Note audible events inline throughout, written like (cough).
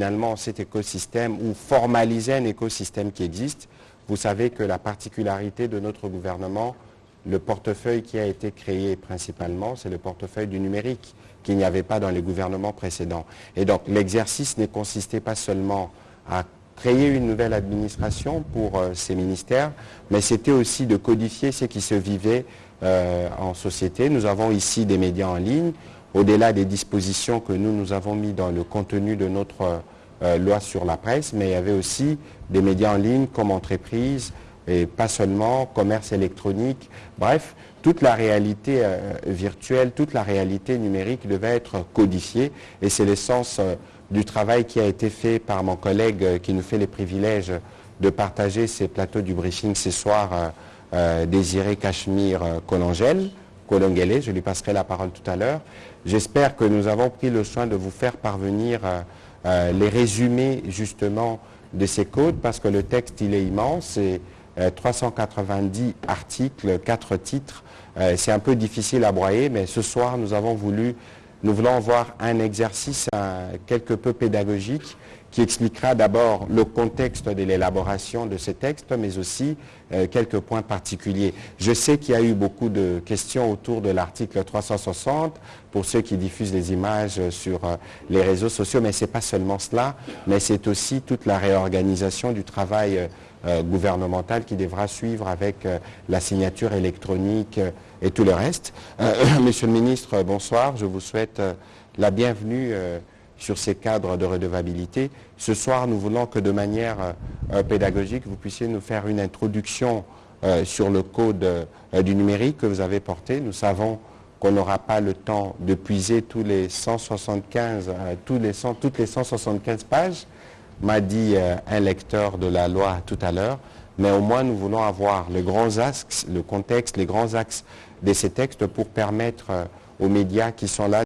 finalement cet écosystème ou formaliser un écosystème qui existe. Vous savez que la particularité de notre gouvernement, le portefeuille qui a été créé principalement, c'est le portefeuille du numérique qu'il n'y avait pas dans les gouvernements précédents. Et donc l'exercice ne consistait pas seulement à créer une nouvelle administration pour euh, ces ministères, mais c'était aussi de codifier ce qui se vivait euh, en société. Nous avons ici des médias en ligne, au-delà des dispositions que nous, nous avons mis dans le contenu de notre euh, loi sur la presse, mais il y avait aussi des médias en ligne comme entreprise, et pas seulement commerce électronique. Bref, toute la réalité virtuelle, toute la réalité numérique devait être codifiée, et c'est l'essence du travail qui a été fait par mon collègue euh, qui nous fait les privilèges de partager ces plateaux du briefing ce soir, euh, euh, Désiré Cachemire Colangel, Colongele, je lui passerai la parole tout à l'heure. J'espère que nous avons pris le soin de vous faire parvenir les résumés justement de ces codes parce que le texte il est immense, c'est 390 articles, 4 titres. c'est un peu difficile à broyer, mais ce soir nous avons voulu nous voulons voir un exercice quelque peu pédagogique qui expliquera d'abord le contexte de l'élaboration de ces textes, mais aussi euh, quelques points particuliers. Je sais qu'il y a eu beaucoup de questions autour de l'article 360 pour ceux qui diffusent les images sur euh, les réseaux sociaux, mais ce n'est pas seulement cela, mais c'est aussi toute la réorganisation du travail euh, gouvernemental qui devra suivre avec la signature électronique et tout le reste. Euh, (coughs) monsieur le ministre, bonsoir. Je vous souhaite euh, la bienvenue euh, sur ces cadres de redevabilité. Ce soir, nous voulons que de manière pédagogique, vous puissiez nous faire une introduction sur le code du numérique que vous avez porté. Nous savons qu'on n'aura pas le temps de puiser tous les 175, tous les toutes les 175 pages, m'a dit un lecteur de la loi tout à l'heure mais au moins nous voulons avoir les grands axes, le contexte, les grands axes de ces textes pour permettre euh, aux médias qui sont là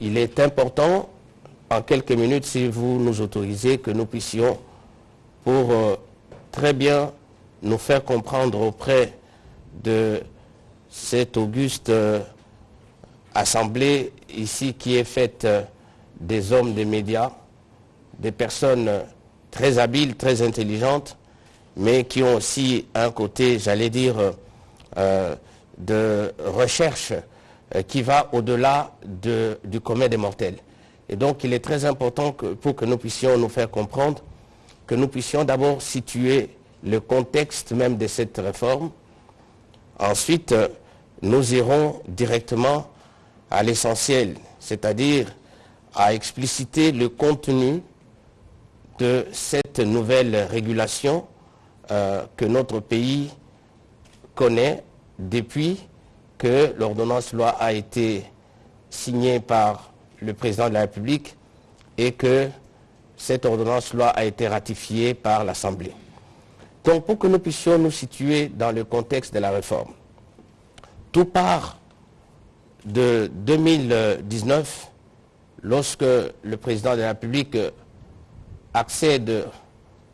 il est important, en quelques minutes, si vous nous autorisez, que nous puissions, pour euh, très bien nous faire comprendre auprès de cette auguste euh, assemblée ici qui est faite euh, des hommes des médias, des personnes très habiles, très intelligentes, mais qui ont aussi un côté, j'allais dire, de recherche qui va au-delà du commun des mortels. Et donc il est très important pour que nous puissions nous faire comprendre, que nous puissions d'abord situer le contexte même de cette réforme. Ensuite, euh, nous irons directement à l'essentiel, c'est-à-dire à expliciter le contenu de cette nouvelle régulation euh, que notre pays connaît depuis que l'ordonnance loi a été signée par le président de la République et que cette ordonnance loi a été ratifiée par l'Assemblée. Donc pour que nous puissions nous situer dans le contexte de la réforme, tout part de 2019, lorsque le président de la République accède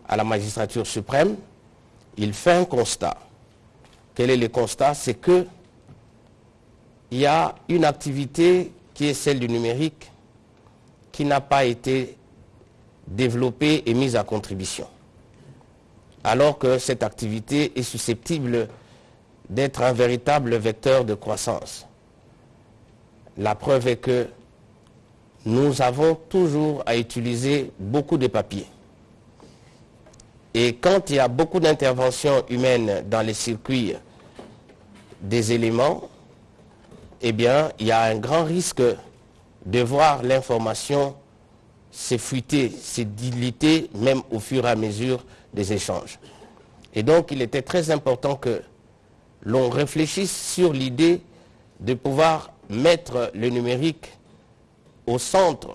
à la magistrature suprême, il fait un constat. Quel est le constat? C'est que il y a une activité qui est celle du numérique qui n'a pas été développée et mise à contribution. Alors que cette activité est susceptible d'être un véritable vecteur de croissance. La preuve est que nous avons toujours à utiliser beaucoup de papier. Et quand il y a beaucoup d'interventions humaines dans les circuits des éléments, eh bien, il y a un grand risque de voir l'information s'effriter, se diliter, même au fur et à mesure des échanges. Et donc, il était très important que l'on réfléchisse sur l'idée de pouvoir mettre le numérique au centre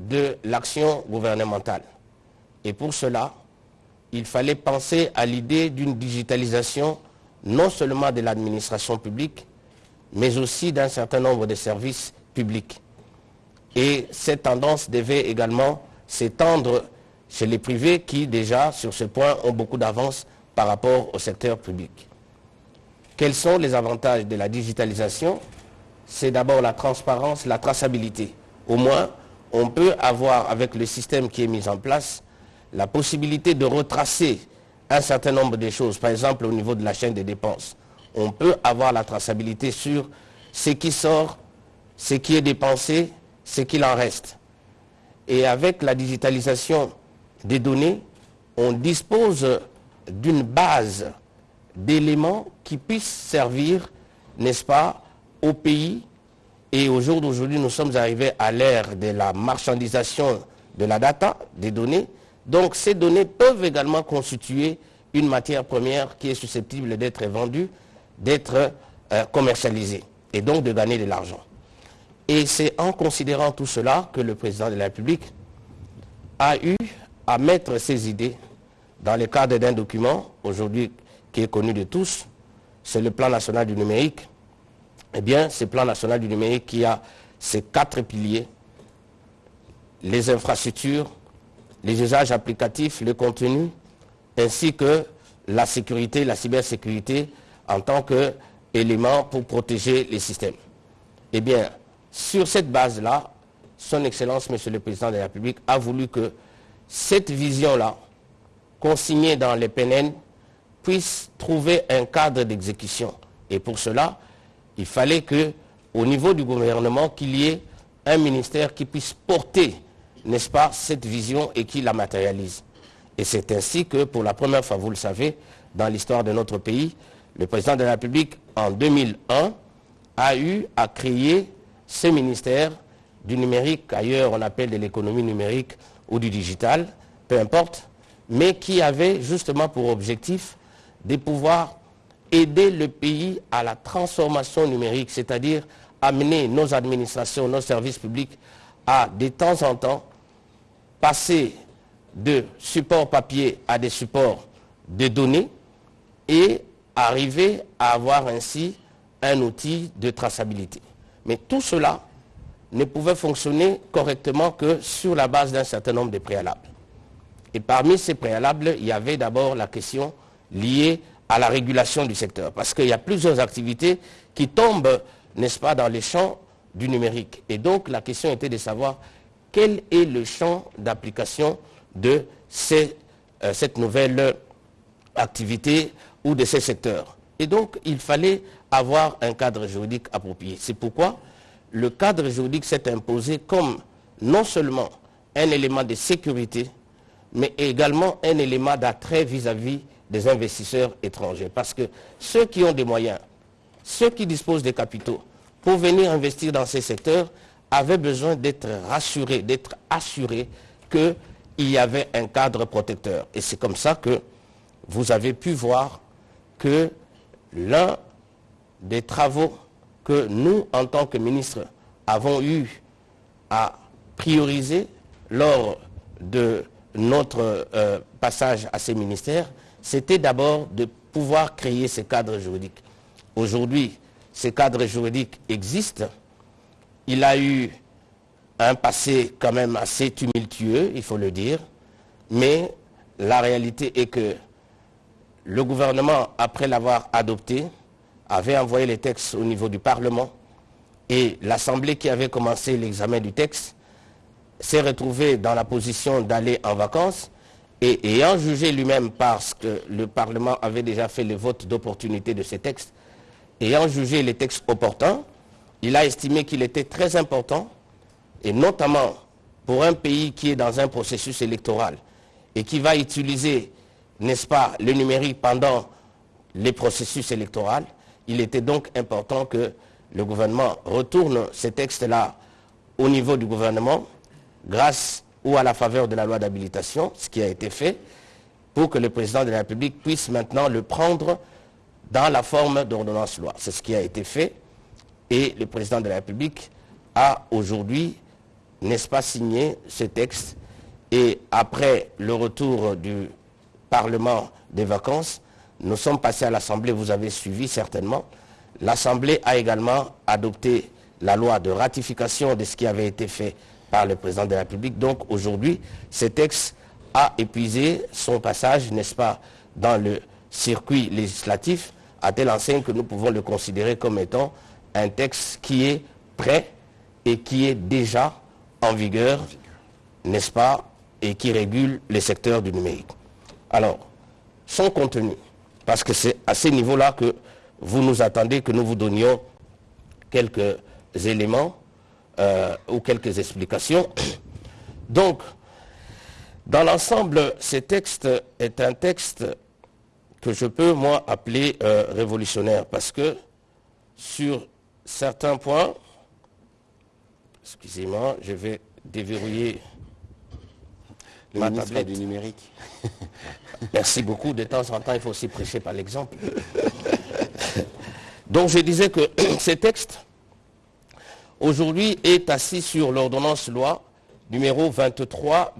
de l'action gouvernementale. Et pour cela, il fallait penser à l'idée d'une digitalisation non seulement de l'administration publique, mais aussi d'un certain nombre de services publics. Et cette tendance devait également s'étendre chez les privés qui déjà, sur ce point, ont beaucoup d'avance par rapport au secteur public. Quels sont les avantages de la digitalisation? C'est d'abord la transparence, la traçabilité. Au moins, on peut avoir, avec le système qui est mis en place, la possibilité de retracer un certain nombre de choses, par exemple au niveau de la chaîne des dépenses. On peut avoir la traçabilité sur ce qui sort, ce qui est dépensé, ce qu'il en reste. Et avec la digitalisation des données, on dispose d'une base d'éléments qui puissent servir, n'est-ce pas, au pays. Et au jour d'aujourd'hui, nous sommes arrivés à l'ère de la marchandisation de la data, des données. Donc ces données peuvent également constituer une matière première qui est susceptible d'être vendue, d'être euh, commercialisée et donc de gagner de l'argent. Et c'est en considérant tout cela que le président de la République a eu à mettre ses idées dans le cadre d'un document, aujourd'hui qui est connu de tous, c'est le plan national du numérique. Eh bien, ce plan national du numérique qui a ces quatre piliers, les infrastructures, les usages applicatifs, le contenu, ainsi que la sécurité, la cybersécurité en tant qu'élément pour protéger les systèmes. Eh bien, sur cette base-là, son Excellence, Monsieur le Président de la République, a voulu que cette vision-là, consignée dans les PNN, puisse trouver un cadre d'exécution. Et pour cela, il fallait que, au niveau du gouvernement, qu'il y ait un ministère qui puisse porter, n'est-ce pas, cette vision et qui la matérialise. Et c'est ainsi que, pour la première fois, vous le savez, dans l'histoire de notre pays, le président de la République, en 2001, a eu à créer ce ministère du numérique, ailleurs on appelle de l'économie numérique ou du digital, peu importe, mais qui avait justement pour objectif de pouvoir aider le pays à la transformation numérique, c'est-à-dire amener nos administrations, nos services publics à de temps en temps passer de supports papier à des supports de données et arriver à avoir ainsi un outil de traçabilité. Mais tout cela ne pouvait fonctionner correctement que sur la base d'un certain nombre de préalables. Et parmi ces préalables, il y avait d'abord la question liée à la régulation du secteur, parce qu'il y a plusieurs activités qui tombent, n'est-ce pas, dans les champs du numérique. Et donc la question était de savoir quel est le champ d'application de euh, cette nouvelle activité ou de ces secteurs. Et donc il fallait avoir un cadre juridique approprié. C'est pourquoi le cadre juridique s'est imposé comme non seulement un élément de sécurité, mais également un élément d'attrait vis-à-vis des investisseurs étrangers. Parce que ceux qui ont des moyens, ceux qui disposent des capitaux, pour venir investir dans ces secteurs, avaient besoin d'être rassurés, d'être assurés qu'il y avait un cadre protecteur. Et c'est comme ça que vous avez pu voir que l'un des travaux que nous, en tant que ministres, avons eu à prioriser lors de notre euh, passage à ces ministères, c'était d'abord de pouvoir créer ces cadres juridiques. Aujourd'hui, ces cadres juridiques existent. Il a eu un passé quand même assez tumultueux, il faut le dire, mais la réalité est que le gouvernement, après l'avoir adopté, avait envoyé les textes au niveau du Parlement et l'Assemblée qui avait commencé l'examen du texte s'est retrouvée dans la position d'aller en vacances et ayant jugé lui-même parce que le Parlement avait déjà fait le vote d'opportunité de ces textes, ayant jugé les textes opportuns, il a estimé qu'il était très important, et notamment pour un pays qui est dans un processus électoral et qui va utiliser n'est-ce pas, le numérique pendant les processus électoraux. Il était donc important que le gouvernement retourne ces textes-là au niveau du gouvernement, grâce ou à la faveur de la loi d'habilitation, ce qui a été fait, pour que le président de la République puisse maintenant le prendre dans la forme d'ordonnance loi. C'est ce qui a été fait et le président de la République a aujourd'hui, n'est-ce pas, signé ce texte et après le retour du Parlement des vacances, nous sommes passés à l'Assemblée, vous avez suivi certainement. L'Assemblée a également adopté la loi de ratification de ce qui avait été fait par le président de la République. Donc aujourd'hui, ce texte a épuisé son passage, n'est-ce pas, dans le circuit législatif, à telle enseigne que nous pouvons le considérer comme étant un texte qui est prêt et qui est déjà en vigueur, n'est-ce pas, et qui régule les secteurs du numérique. Alors, son contenu, parce que c'est à ce niveau-là que vous nous attendez que nous vous donnions quelques éléments euh, ou quelques explications. (coughs) Donc, dans l'ensemble, ce texte est un texte que je peux, moi, appeler euh, révolutionnaire, parce que sur certains points, excusez-moi, je vais déverrouiller le ministre du numérique. (laughs) Merci beaucoup. De temps en temps, il faut aussi prêcher par l'exemple. Donc je disais que (clears throat) ce texte, aujourd'hui, est assis sur l'ordonnance loi numéro 23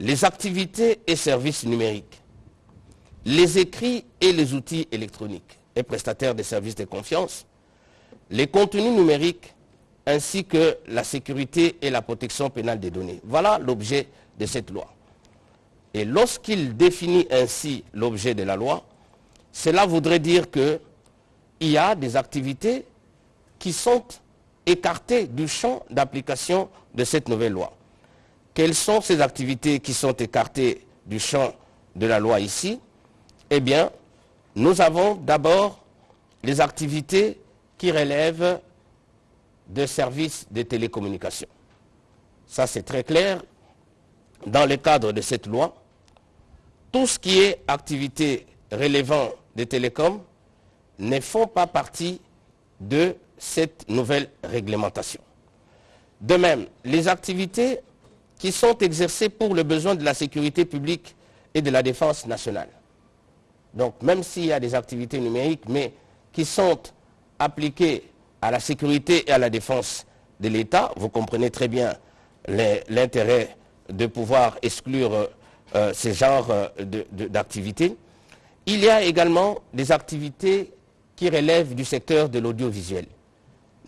les activités et services numériques, les écrits et les outils électroniques et prestataires de services de confiance, les contenus numériques ainsi que la sécurité et la protection pénale des données. Voilà l'objet de cette loi. Et lorsqu'il définit ainsi l'objet de la loi, cela voudrait dire qu'il y a des activités qui sont écartées du champ d'application de cette nouvelle loi. Quelles sont ces activités qui sont écartées du champ de la loi ici? Eh bien, nous avons d'abord les activités qui relèvent de services de télécommunications. Ça, c'est très clair. Dans le cadre de cette loi, tout ce qui est activité relevant des télécoms ne font pas partie de cette nouvelle réglementation. De même, les activités qui sont exercés pour le besoin de la sécurité publique et de la défense nationale. Donc même s'il y a des activités numériques, mais qui sont appliquées à la sécurité et à la défense de l'État, vous comprenez très bien l'intérêt de pouvoir exclure euh, ces genres euh, d'activités. Il y a également des activités qui relèvent du secteur de l'audiovisuel.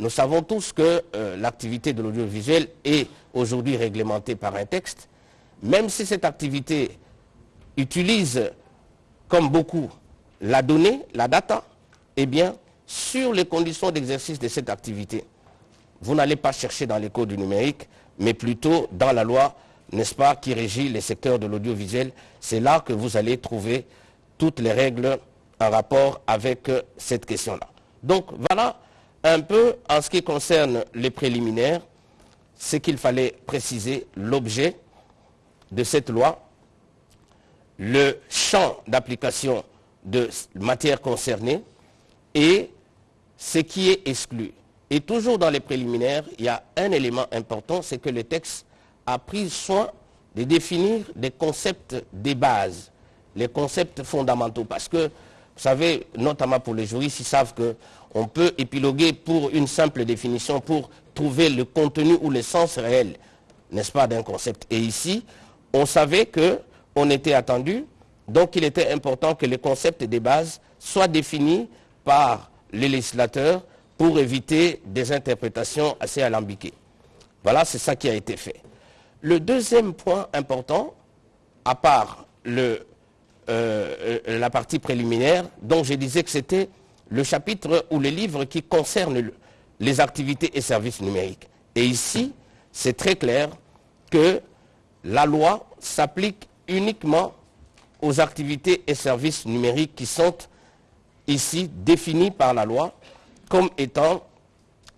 Nous savons tous que euh, l'activité de l'audiovisuel est aujourd'hui réglementée par un texte, même si cette activité utilise, comme beaucoup, la donnée, la data, eh bien, sur les conditions d'exercice de cette activité, vous n'allez pas chercher dans les codes du numérique, mais plutôt dans la loi, n'est-ce pas, qui régit les secteurs de l'audiovisuel. C'est là que vous allez trouver toutes les règles en rapport avec euh, cette question-là. Donc voilà un peu en ce qui concerne les préliminaires, c'est qu'il fallait préciser l'objet de cette loi, le champ d'application de matière concernée et ce qui est exclu. Et toujours dans les préliminaires, il y a un élément important, c'est que le texte a pris soin de définir des concepts des bases, les concepts fondamentaux. Parce que, vous savez, notamment pour les juristes, ils savent que on peut épiloguer pour une simple définition, pour trouver le contenu ou le sens réel, n'est-ce pas, d'un concept. Et ici, on savait qu'on était attendu, donc il était important que les concepts des bases soient définis par les législateurs pour éviter des interprétations assez alambiquées. Voilà, c'est ça qui a été fait. Le deuxième point important, à part euh, euh, la partie préliminaire, dont je disais que c'était le chapitre ou le livre qui concerne les activités et services numériques. Et ici, c'est très clair que la loi s'applique uniquement aux activités et services numériques qui sont ici définis par la loi comme étant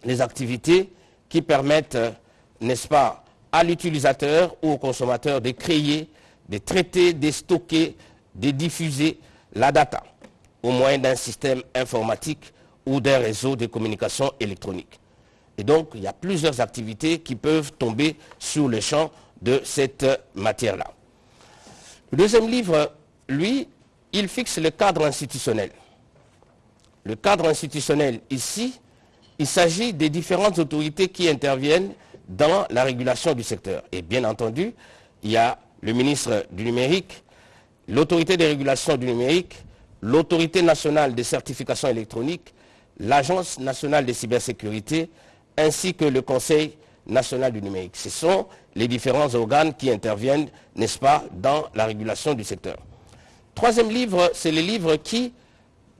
les activités qui permettent, n'est-ce pas, à l'utilisateur ou au consommateur de créer, de traiter, de stocker, de diffuser la data au moyen d'un système informatique ou d'un réseau de communication électronique. Et donc, il y a plusieurs activités qui peuvent tomber sur le champ de cette matière-là. Le deuxième livre, lui, il fixe le cadre institutionnel. Le cadre institutionnel, ici, il s'agit des différentes autorités qui interviennent dans la régulation du secteur. Et bien entendu, il y a le ministre du numérique, l'autorité de régulation du numérique, l'autorité nationale des certifications électroniques, l'agence nationale de cybersécurité, ainsi que le conseil national du numérique. Ce sont les différents organes qui interviennent, n'est-ce pas, dans la régulation du secteur. Troisième livre, c'est le livre qui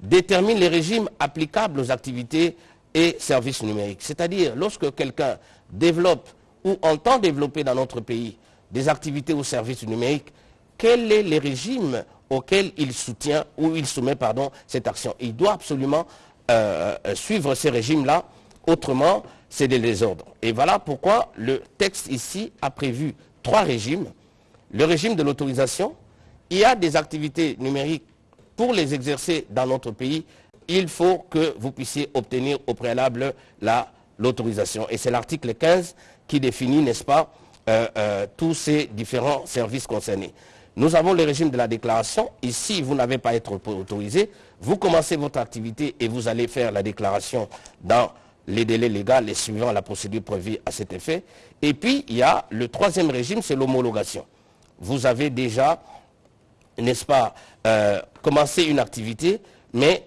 détermine les régimes applicables aux activités et services numériques. C'est-à-dire, lorsque quelqu'un développe ou entend développer dans notre pays des activités ou services numériques, quel est le régime auquel il soutient ou il soumet cette action. Il doit absolument euh, euh, suivre ces régimes-là, autrement c'est des désordres. Et voilà pourquoi le texte ici a prévu trois régimes. Le régime de l'autorisation, il y a des activités numériques pour les exercer dans notre pays, il faut que vous puissiez obtenir au préalable l'autorisation. Et c'est l'article 15 qui définit, n'est-ce pas, euh, tous ces différents services concernés. Nous avons le régime de la déclaration. Ici, vous n'avez pas à être autorisé. Vous commencez votre activité et vous allez faire la déclaration dans les délais légaux et suivant la procédure prévue à cet effet. Et puis, il y a le troisième régime, c'est l'homologation. Vous avez déjà, n'est-ce pas, euh, commencé une activité, mais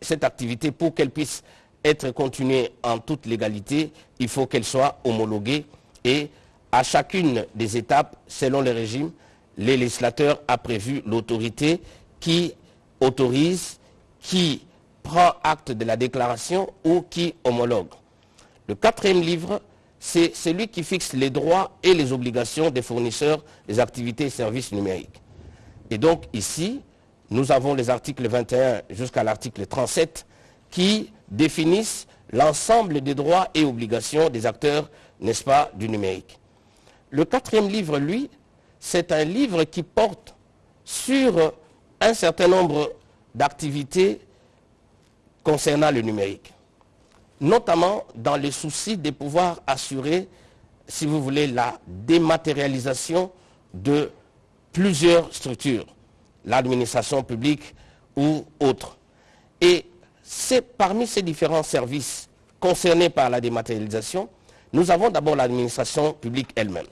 cette activité, pour qu'elle puisse être continuée en toute légalité, il faut qu'elle soit homologuée et à chacune des étapes, selon le régime, le législateur a prévu l'autorité qui autorise, qui prend acte de la déclaration ou qui homologue. Le quatrième livre, c'est celui qui fixe les droits et les obligations des fournisseurs des activités et services numériques. Et donc ici, nous avons les articles 21 jusqu'à l'article 37 qui définissent l'ensemble des droits et obligations des acteurs, n'est-ce pas, du numérique. Le quatrième livre, lui, c'est un livre qui porte sur un certain nombre d'activités concernant le numérique, notamment dans le souci de pouvoir assurer, si vous voulez, la dématérialisation de plusieurs structures, l'administration publique ou autres. Et c'est parmi ces différents services concernés par la dématérialisation, nous avons d'abord l'administration publique elle-même.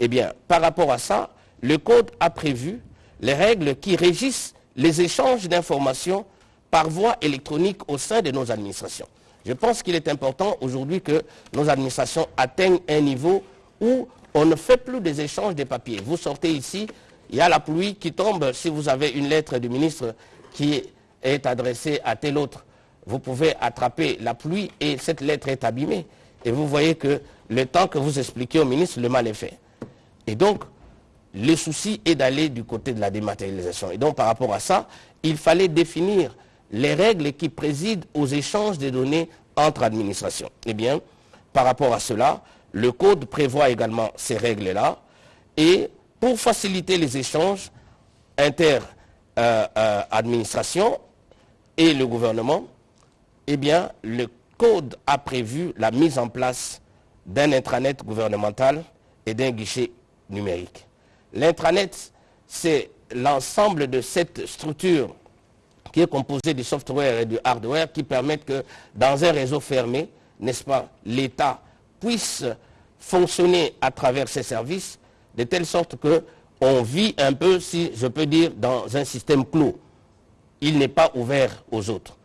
Eh bien, par rapport à ça, le Code a prévu les règles qui régissent les échanges d'informations par voie électronique au sein de nos administrations. Je pense qu'il est important aujourd'hui que nos administrations atteignent un niveau où on ne fait plus des échanges de papiers. Vous sortez ici, il y a la pluie qui tombe. Si vous avez une lettre du ministre qui est adressée à tel autre, vous pouvez attraper la pluie et cette lettre est abîmée. Et vous voyez que le temps que vous expliquez au ministre, le mal est fait. Et donc, le souci est d'aller du côté de la dématérialisation. Et donc, par rapport à ça, il fallait définir les règles qui président aux échanges de données entre administrations. Eh bien, par rapport à cela, le Code prévoit également ces règles-là. Et pour faciliter les échanges inter-administration euh, euh, et le gouvernement, eh bien, le Code a prévu la mise en place d'un intranet gouvernemental et d'un guichet numérique. L'intranet, c'est l'ensemble de cette structure qui est composée du software et du hardware qui permettent que dans un réseau fermé, n'est-ce pas, l'État puisse fonctionner à travers ses services de telle sorte qu'on vit un peu, si je peux dire, dans un système clos. Il n'est pas ouvert aux autres.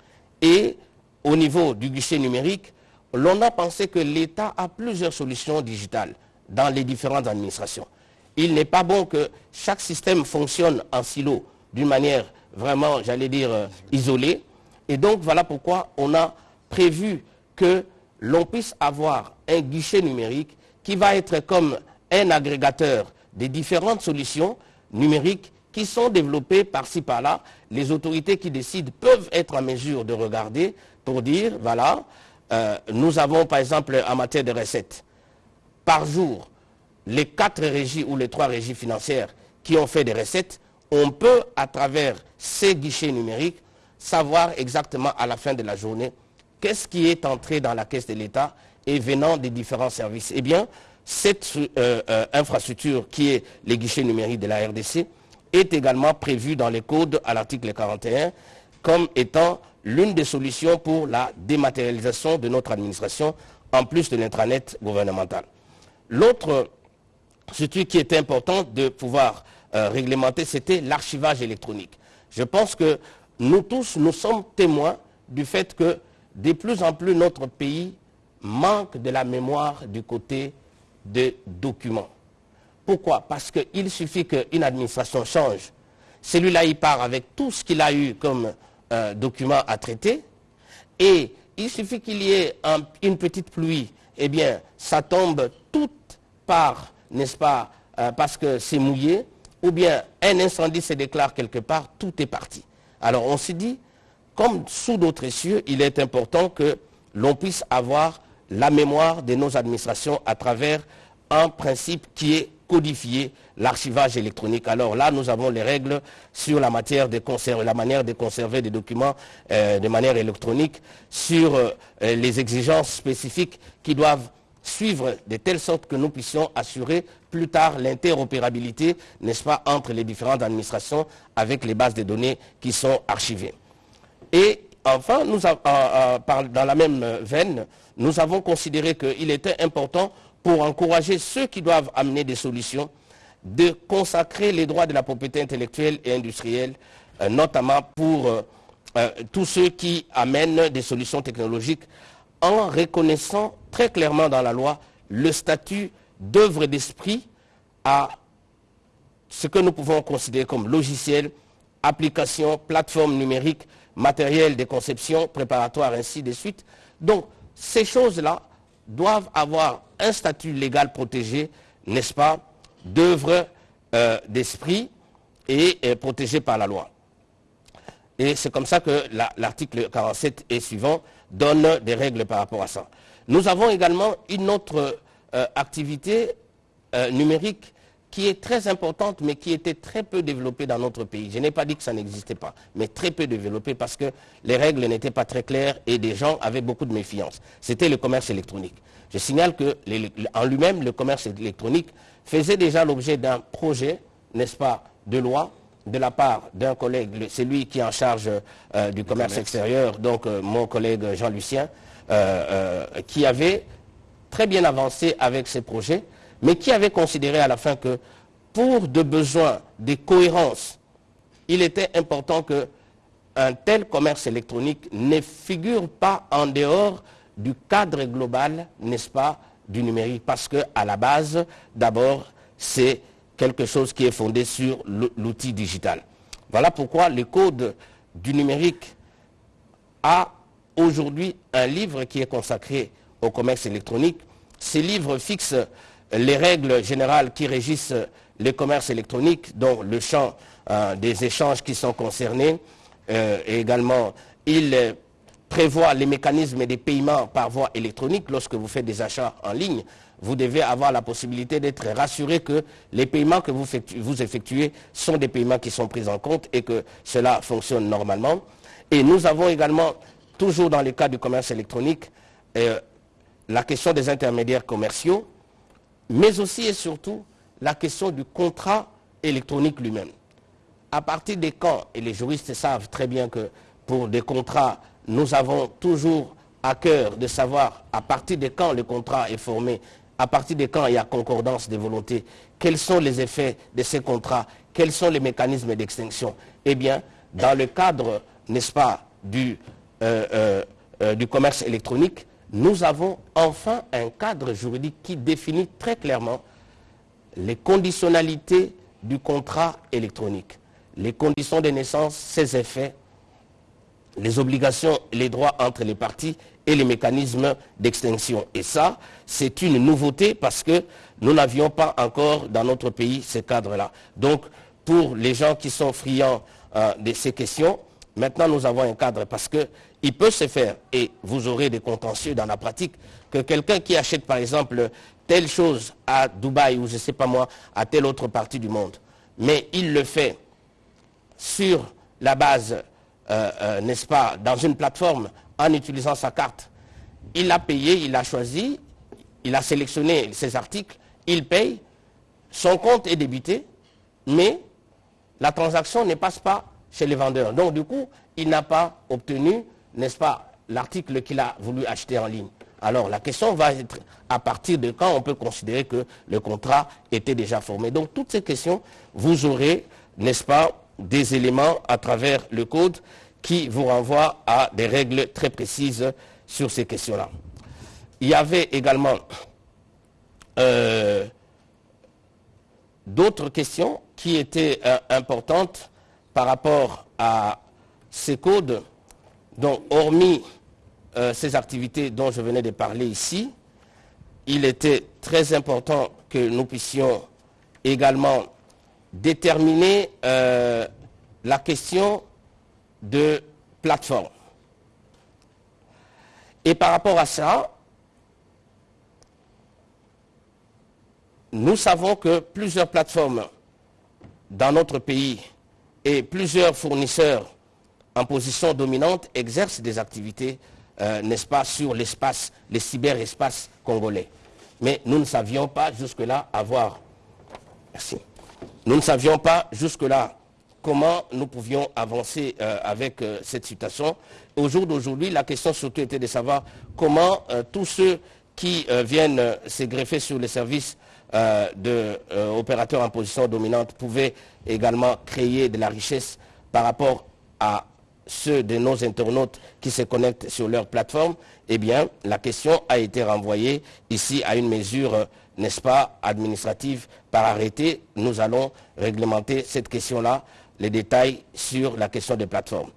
Et au niveau du guichet numérique, l'on a pensé que l'État a plusieurs solutions digitales dans les différentes administrations. Il n'est pas bon que chaque système fonctionne en silo d'une manière vraiment, j'allais dire, euh, isolée. Et donc, voilà pourquoi on a prévu que l'on puisse avoir un guichet numérique qui va être comme un agrégateur des différentes solutions numériques qui sont développées par-ci par-là. Les autorités qui décident peuvent être en mesure de regarder pour dire, voilà, euh, nous avons par exemple en matière de recettes, par jour, les quatre régies ou les trois régies financières qui ont fait des recettes, on peut, à travers ces guichets numériques, savoir exactement à la fin de la journée qu'est-ce qui est entré dans la caisse de l'État et venant des différents services. Eh bien, cette euh, euh, infrastructure qui est les guichets numériques de la RDC est également prévue dans les codes à l'article 41 comme étant l'une des solutions pour la dématérialisation de notre administration en plus de l'intranet gouvernemental. L'autre structure qui était important de pouvoir euh, réglementer, c'était l'archivage électronique. Je pense que nous tous, nous sommes témoins du fait que de plus en plus notre pays manque de la mémoire du côté des documents. Pourquoi? Parce qu'il suffit qu'une administration change. Celui-là, il part avec tout ce qu'il a eu comme euh, document à traiter. Et il suffit qu'il y ait une petite pluie. Eh bien, ça tombe toute part, n'est-ce pas, euh, parce que c'est mouillé. Ou bien un incendie se déclare quelque part, tout est parti. Alors on s'est dit, comme sous d'autres cieux, il est important que l'on puisse avoir la mémoire de nos administrations à travers un principe qui est codifié, l'archivage électronique. Alors là, nous avons les règles sur la, matière de la manière de conserver des documents euh, de manière électronique, sur euh, les exigences spécifiques qui doivent suivre de telle sorte que nous puissions assurer plus tard l'interopérabilité, n'est-ce pas, entre les différentes administrations avec les bases de données qui sont archivées. Et enfin, nous, dans la même veine, nous avons considéré qu'il était important pour encourager ceux qui doivent amener des solutions de consacrer les droits de la propriété intellectuelle et industrielle, euh, notamment pour euh, euh, tous ceux qui amènent des solutions technologiques en reconnaissant très clairement dans la loi le statut d'œuvre d'esprit à ce que nous pouvons considérer comme logiciel, application, plateforme numérique, matériel de conception, préparatoire, ainsi de suite. Donc, ces choses-là doivent avoir un statut légal protégé, n'est-ce pas, d'œuvre euh, d'esprit et protégé par la loi. Et c'est comme ça que l'article 47 et suivant donne des règles par rapport à ça. Nous avons également une autre euh, activité euh, numérique qui est très importante, mais qui était très peu développée dans notre pays. Je n'ai pas dit que ça n'existait pas, mais très peu développée parce que les règles n'étaient pas très claires et des gens avaient beaucoup de méfiance. C'était le commerce électronique. Je signale qu'en lui-même, le commerce électronique faisait déjà l'objet d'un projet, n'est-ce pas, de loi de la part d'un collègue, c'est lui qui est en charge euh, du commerce, extérieur, donc mon collègue Jean-Lucien, euh, euh, qui avait très bien avancé avec ses projets, mais qui avait considéré à la fin que pour de besoins de cohérence, il était important qu'un tel commerce électronique ne figure pas en dehors du cadre global, n'est-ce pas, du numérique. Parce qu'à la base, d'abord, c'est quelque chose qui est fondé sur l'outil digital. Voilà pourquoi le code du numérique a aujourd'hui un livre qui est consacré au commerce électronique. Ces livres fixent les règles générales qui régissent le commerce électronique, dont le champ euh, des échanges qui sont concernés. Euh, et également, il prévoit les mécanismes des paiements par voie électronique lorsque vous faites des achats en ligne. Vous devez avoir la possibilité d'être rassuré que les paiements que vous, effectuez sont des paiements qui sont pris en compte et que cela fonctionne normalement. Et nous avons également toujours dans le cas du commerce électronique, euh, la question des intermédiaires commerciaux, mais aussi et surtout la question du contrat électronique lui-même. À partir des quand, et les juristes savent très bien que pour des contrats, nous avons toujours à cœur de savoir à partir de quand le contrat est formé, à partir de quand il y a concordance des volontés, quels sont les effets de ces contrats, quels sont les mécanismes d'extinction. Eh bien, dans le cadre, n'est-ce pas, du euh, euh, euh, du commerce électronique, nous avons enfin un cadre juridique qui définit très clairement les conditionnalités du contrat électronique, les conditions de naissance, ses effets, les obligations les droits entre les parties et les mécanismes d'extinction. Et ça, c'est une nouveauté parce que nous n'avions pas encore dans notre pays ces cadres-là. Donc, pour les gens qui sont friands euh, de ces questions, maintenant nous avons un cadre parce qu'il peut se faire, et vous aurez des contentieux dans la pratique, que quelqu'un qui achète par exemple telle chose à Dubaï ou je ne sais pas moi, à telle autre partie du monde, mais il le fait sur la base, euh, euh, n'est-ce pas, dans une plateforme en utilisant sa carte. Il a payé, il a choisi, il a sélectionné ses articles, il paye, son compte est débité, mais la transaction ne passe pas chez les vendeurs. Donc du coup, il n'a pas obtenu, n'est-ce pas, l'article qu'il a voulu acheter en ligne. Alors la question va être à partir de quand on peut considérer que le contrat était déjà formé. Donc toutes ces questions, vous aurez, n'est-ce pas, des éléments à travers le code qui vous renvoient à des règles très précises sur ces questions-là. Il y avait également euh, d'autres questions qui étaient euh, importantes par rapport à ces codes, donc hormis euh, ces activités dont je venais de parler ici, il était très important que nous puissions également déterminer euh, la question de plateforme. Et par rapport à ça, nous savons que plusieurs plateformes dans notre pays et plusieurs fournisseurs en position dominante exercent des activités, euh, n'est-ce pas, sur l'espace, les cyberespaces congolais. Mais nous ne savions pas jusque-là avoir... Merci. Nous ne savions pas jusque-là comment nous pouvions avancer euh, avec euh, cette situation. Au jour d'aujourd'hui, la question surtout était de savoir comment tous ceux qui viennent se greffer sur les services d'opérateurs en position dominante pouvaient également créer de la richesse par rapport à ceux de nos internautes qui se connectent sur leur plateforme, eh bien, la question a été renvoyée ici à une mesure, n'est-ce pas, administrative par arrêté. Nous allons réglementer cette question-là, les détails sur la question des plateformes.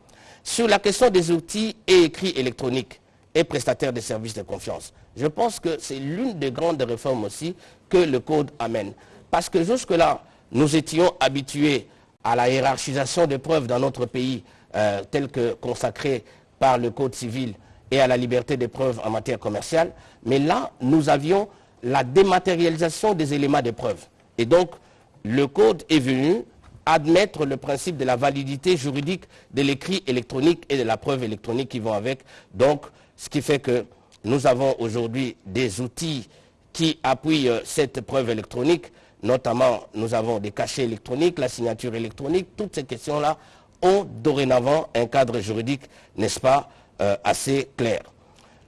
Sur la question des outils et écrits électroniques et prestataires de services de confiance, je pense que c'est l'une des grandes réformes aussi que le Code amène. Parce que jusque-là, nous étions habitués à la hiérarchisation des preuves dans notre pays, euh, telle que consacrée par le Code civil et à la liberté des preuves en matière commerciale. Mais là, nous avions la dématérialisation des éléments de preuve. Et donc, le Code est venu admettre le principe de la validité juridique de l'écrit électronique et de la preuve électronique qui vont avec. Donc, ce qui fait que nous avons aujourd'hui des outils qui appuient euh, cette preuve électronique Notamment, nous avons des cachets électroniques, la signature électronique. Toutes ces questions-là ont dorénavant un cadre juridique, n'est-ce pas, euh, assez clair.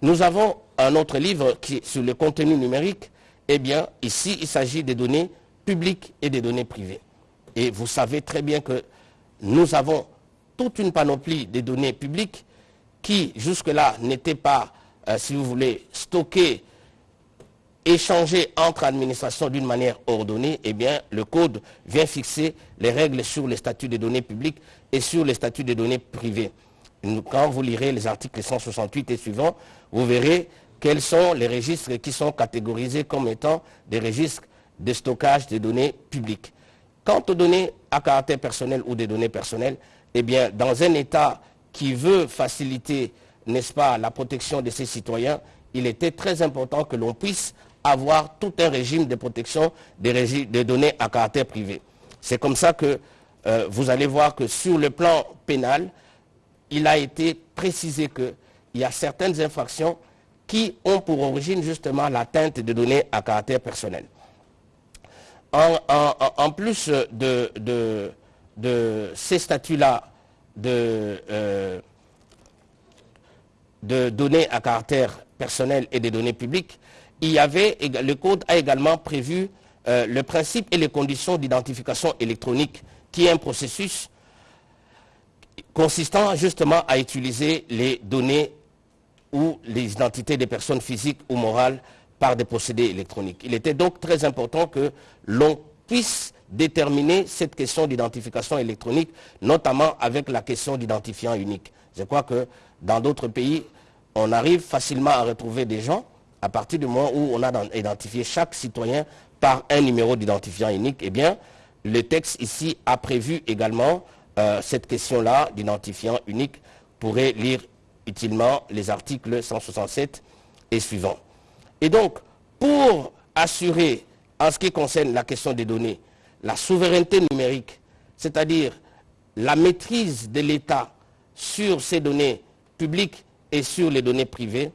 Nous avons un autre livre qui sur le contenu numérique. Eh bien, ici, il s'agit des données publiques et des données privées. Et vous savez très bien que nous avons toute une panoplie de données publiques qui, jusque-là, n'étaient pas, euh, si vous voulez, stockées échanger entre administrations d'une manière ordonnée, eh bien, le Code vient fixer les règles sur les statuts des données publiques et sur les statuts des données privées. Quand vous lirez les articles 168 et suivants, vous verrez quels sont les registres qui sont catégorisés comme étant des registres de stockage des données publiques? Quant aux données à caractère personnel ou des données personnelles, eh bien, dans un État qui veut faciliter, n'est-ce pas, la protection de ses citoyens, il était très important que l'on puisse avoir tout un régime de protection des, données à caractère privé. C'est comme ça que euh, vous allez voir que sur le plan pénal, il a été précisé qu'il y a certaines infractions qui ont pour origine justement l'atteinte de données à caractère personnel. En, plus de, ces statuts-là de, euh, de données à caractère personnel et des données publiques, il y avait, le Code a également prévu euh, le principe et les conditions d'identification électronique, qui est un processus consistant justement à utiliser les données ou les identités des personnes physiques ou morales par des procédés électroniques. Il était donc très important que l'on puisse déterminer cette question d'identification électronique, notamment avec la question d'identifiant unique. Je crois que dans d'autres pays, on arrive facilement à retrouver des gens à partir du moment où on a identifié chaque citoyen par un numéro d'identifiant unique. Eh bien, le texte ici a prévu également euh, cette question-là d'identifiant unique. pourrait lire utilement les articles 167 et suivants. Et donc, pour assurer, en ce qui concerne la question des données, la souveraineté numérique, c'est-à-dire la maîtrise de l'État sur ces données publiques et sur les données privées,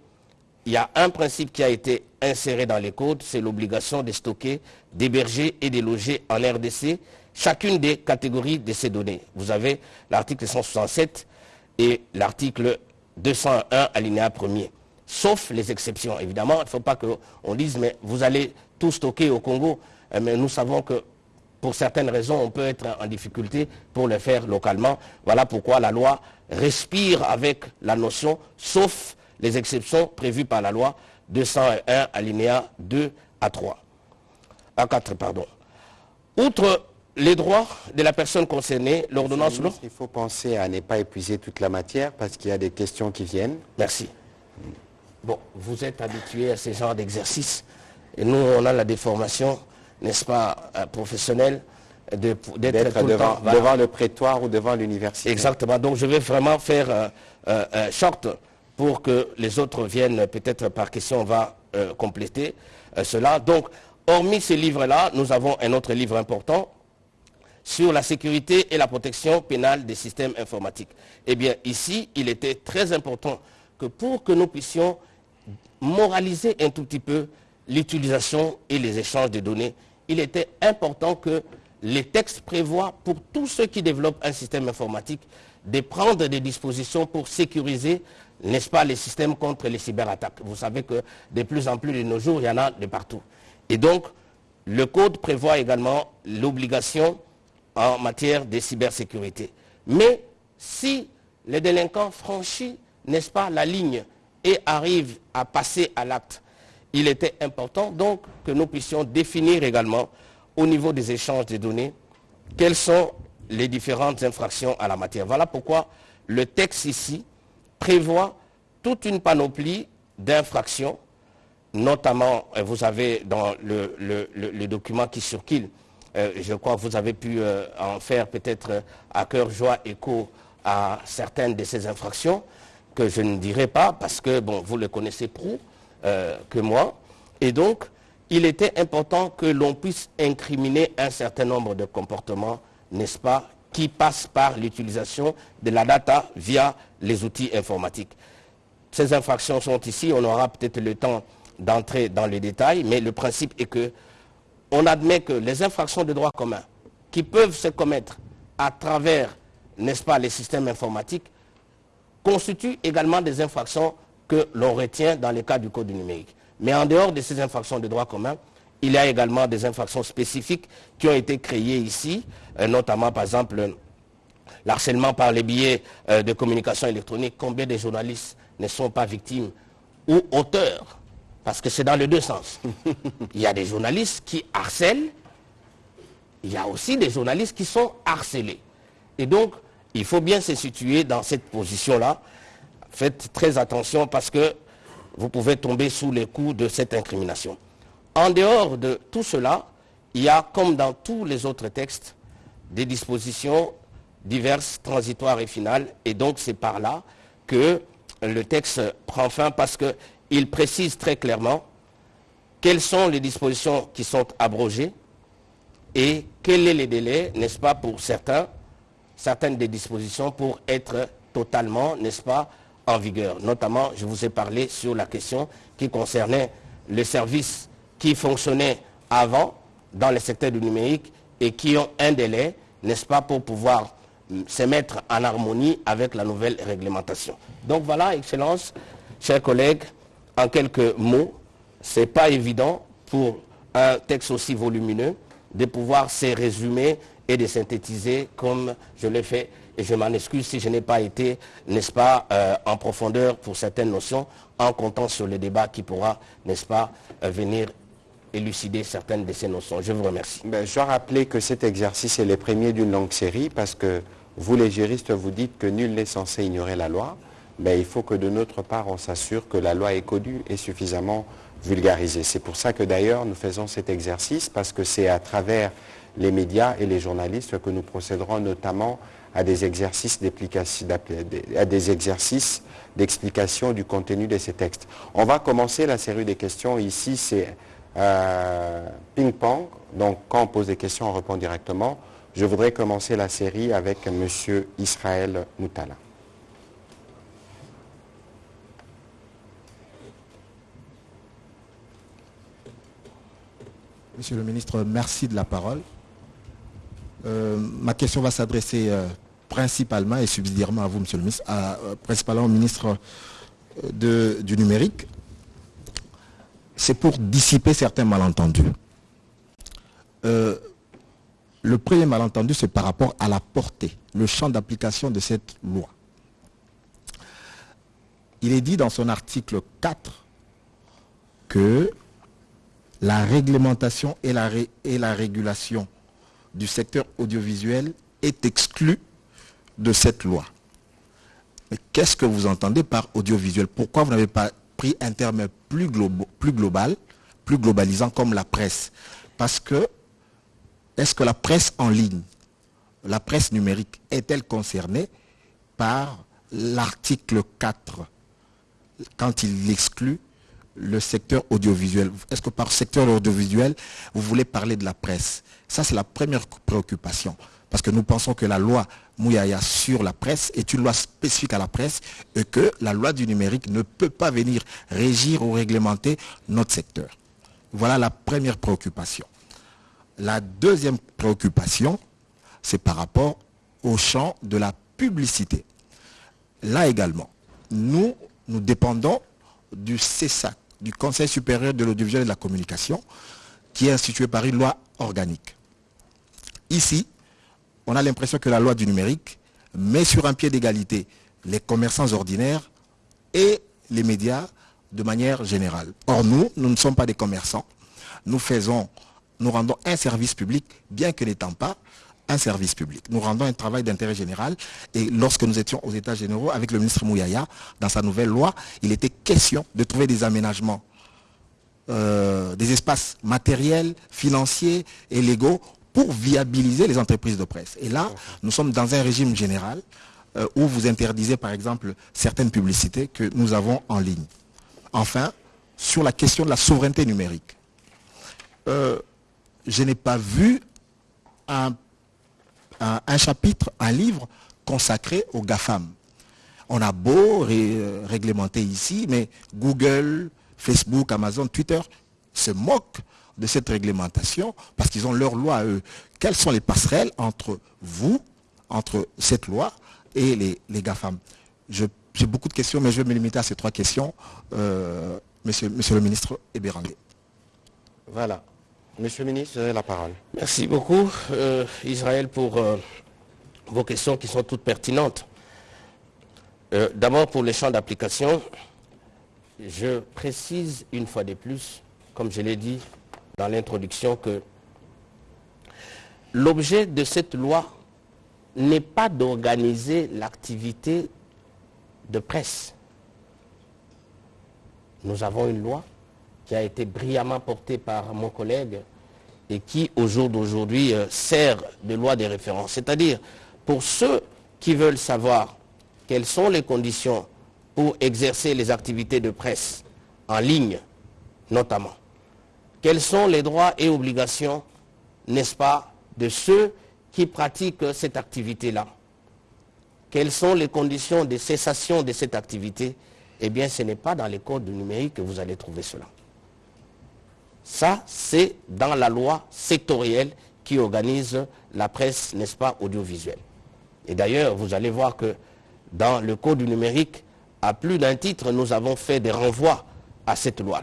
il y a un principe qui a été inséré dans les codes, c'est l'obligation de stocker, d'héberger et de loger en RDC chacune des catégories de ces données. Vous avez l'article 167 et l'article 201 alinéa 1er, sauf les exceptions. Évidemment, il ne faut pas qu'on dise, mais vous allez tout stocker au Congo, euh, mais nous savons que pour certaines raisons, on peut être en difficulté pour le faire localement. Voilà pourquoi la loi respire avec la notion, sauf les exceptions prévues par la loi 201 alinéa 2 à 3. À 4, pardon. Outre les droits de la personne concernée, l'ordonnance... Il faut penser à ne pas épuiser toute la matière parce qu'il y a des questions qui viennent. Merci. Bon, vous êtes habitué à ce genre d'exercice et nous, on a la déformation n'est-ce pas, euh, professionnel d'être devant, devant, le prétoire ou devant l'université. Exactement. Donc je vais vraiment faire euh, euh, short pour que les autres viennent peut-être par question, on va compléter cela. Donc, hormis ces livres-là, nous avons un autre livre important sur la sécurité et la protection pénale des systèmes informatiques. Eh bien, ici, il était très important que pour que nous puissions moraliser un tout petit peu l'utilisation et les échanges de données, il était important que les textes prévoient pour tous ceux qui développent un système informatique de prendre des dispositions pour sécuriser, n'est-ce pas, les systèmes contre les cyberattaques. Vous savez que de plus en plus de nos jours, il y en a de partout. Et donc, le code prévoit également l'obligation en matière de cybersécurité. Mais si les délinquants franchissent, n'est-ce pas, la ligne et arrivent à passer à l'acte il était important donc que nous puissions définir également au niveau des échanges de données quelles sont les différentes infractions à la matière. Voilà pourquoi le texte ici prévoit toute une panoplie d'infractions, notamment, euh, vous avez dans le, document qui circule, je crois que vous avez pu euh, en faire peut-être à cœur joie écho à certaines de ces infractions, que je ne dirai pas parce que, vous le connaissez euh, que moi. Et donc, il était important que l'on puisse incriminer un certain nombre de comportements, n'est-ce pas, qui passent par l'utilisation de la data via les outils informatiques. Ces infractions sont ici, on aura peut-être le temps d'entrer dans les détails, mais le principe est que on admet que les infractions de droit commun qui peuvent se commettre à travers, n'est-ce pas, les systèmes informatiques, constituent également des infractions que l'on retient dans le cas du code numérique. Mais en dehors de ces infractions de droit commun, il y a également des infractions spécifiques qui ont été créées ici, euh, notamment par exemple l'harcèlement par les billets euh, de communication électronique. Combien de journalistes ne sont pas victimes ou auteurs Parce que c'est dans les deux sens. il y a des journalistes qui harcèlent, il y a aussi des journalistes qui sont harcelés. Et donc, il faut bien se situer dans cette position-là Faites très attention parce que vous pouvez tomber sous les coups de cette incrimination. En dehors de tout cela, il y a, comme dans tous les autres textes, des dispositions diverses, transitoires et finales. Et donc c'est par là que le texte prend fin parce qu'il précise très clairement quelles sont les dispositions qui sont abrogées et quel est le délai, n'est-ce pas, pour certains, certaines des dispositions pour être totalement, n'est-ce pas, en vigueur. Notamment, je vous ai parlé sur la question qui concernait les services qui fonctionnaient avant dans le secteur du numérique et qui ont un délai, n'est-ce pas, pour pouvoir hum, se mettre en harmonie avec la nouvelle réglementation. Donc voilà, Excellence, chers collègues, en quelques mots, ce n'est pas évident pour un texte aussi volumineux de pouvoir se résumer et de synthétiser comme je l'ai fait. Et je m'en excuse si je n'ai pas été, n'est-ce pas, euh, en profondeur pour certaines notions, en comptant sur le débat qui pourra, n'est-ce pas, euh, venir élucider certaines de ces notions. Je vous remercie. Ben, je dois rappeler que cet exercice est le premier d'une longue série parce que vous, les juristes, vous dites que nul n'est censé ignorer la loi. Ben, il faut que de notre part, on s'assure que la loi est connue et suffisamment vulgarisée. C'est pour ça que d'ailleurs, nous faisons cet exercice parce que c'est à travers les médias et les journalistes que nous procéderons notamment à des exercices d'explication du contenu de ces textes. On va commencer la série des questions. Ici, c'est euh, ping-pong. Donc, quand on pose des questions, on répond directement. Je voudrais commencer la série avec M. Israël Moutala. Monsieur le ministre, merci de la parole. Euh, ma question va s'adresser euh, principalement et subsidiairement à vous, monsieur le ministre, euh, principalement au ministre du numérique. C'est pour dissiper certains malentendus. le premier malentendu, c'est par rapport à la portée, le champ d'application de cette loi. Il est dit dans son article 4 que la réglementation et la, régulation du secteur audiovisuel est exclue de cette loi. Mais qu'est-ce que vous entendez par audiovisuel? Pourquoi vous n'avez pas pris un terme plus, global, plus globalisant comme la presse? Parce que, est-ce que la presse en ligne, la presse numérique, est-elle concernée par l'article 4 quand il exclut le secteur audiovisuel Est-ce que par secteur audiovisuel, vous voulez parler de la presse? Ça, c'est la première préoccupation. Parce que nous pensons que la loi Mouyaya sur la presse est une loi spécifique à la presse et que la loi du numérique ne peut pas venir régir ou réglementer notre secteur. Voilà la première préoccupation. La deuxième préoccupation, c'est par rapport au champ de la publicité. Là également, nous, nous dépendons du CESAC, du Conseil supérieur de l'audiovisuel et de la communication, qui est institué par une loi organique. Ici, on a l'impression que la loi du numérique met sur un pied d'égalité les commerçants ordinaires et les médias de manière générale. Or, nous, nous ne sommes pas des commerçants. Nous faisons, nous rendons un service public, bien que n'étant pas un service public. Nous rendons un travail d'intérêt général et lorsque nous étions aux États généraux avec le ministre Mouyaya, dans sa nouvelle loi, il était question de trouver des aménagements, euh, des espaces matériels, financiers et légaux pour viabiliser les entreprises de presse. Et là, nous sommes dans un régime général euh, où vous interdisez par exemple certaines publicités que nous avons en ligne. Enfin, sur la question de la souveraineté numérique, euh, je n'ai pas vu un un, chapitre, un livre consacré aux GAFAM. On a beau euh, réglementer ici, mais Google, Facebook, Amazon, Twitter se moquent de cette réglementation parce qu'ils ont leur loi à eux. Quelles sont les passerelles entre vous, entre cette loi et les, GAFAM J'ai beaucoup de questions, mais je vais me limiter à ces trois questions. Euh, monsieur, monsieur le ministre Ebérangé. Voilà. Monsieur le ministre, vous avez la parole. Merci beaucoup, euh, Israël, pour euh, vos questions qui sont toutes pertinentes. Euh, d'abord, pour les champs d'application, je précise une fois de plus, comme je l'ai dit dans l'introduction, que l'objet de cette loi n'est pas d'organiser l'activité de presse. Nous avons une loi qui a été brillamment porté par mon collègue et qui, au jour d'aujourd'hui, euh, sert de loi de référence. C'est-à-dire, pour ceux qui veulent savoir quelles sont les conditions pour exercer les activités de presse en ligne, notamment, quels sont les droits et obligations, n'est-ce pas, de ceux qui pratiquent cette activité-là? Quelles sont les conditions de cessation de cette activité? Eh bien, ce n'est pas dans les codes du numérique que vous allez trouver cela. Ça, c'est dans la loi sectorielle qui organise la presse, n'est-ce pas, audiovisuelle. Et d'ailleurs, vous allez voir que dans le code du numérique, à plus d'un titre, nous avons fait des renvois à cette loi.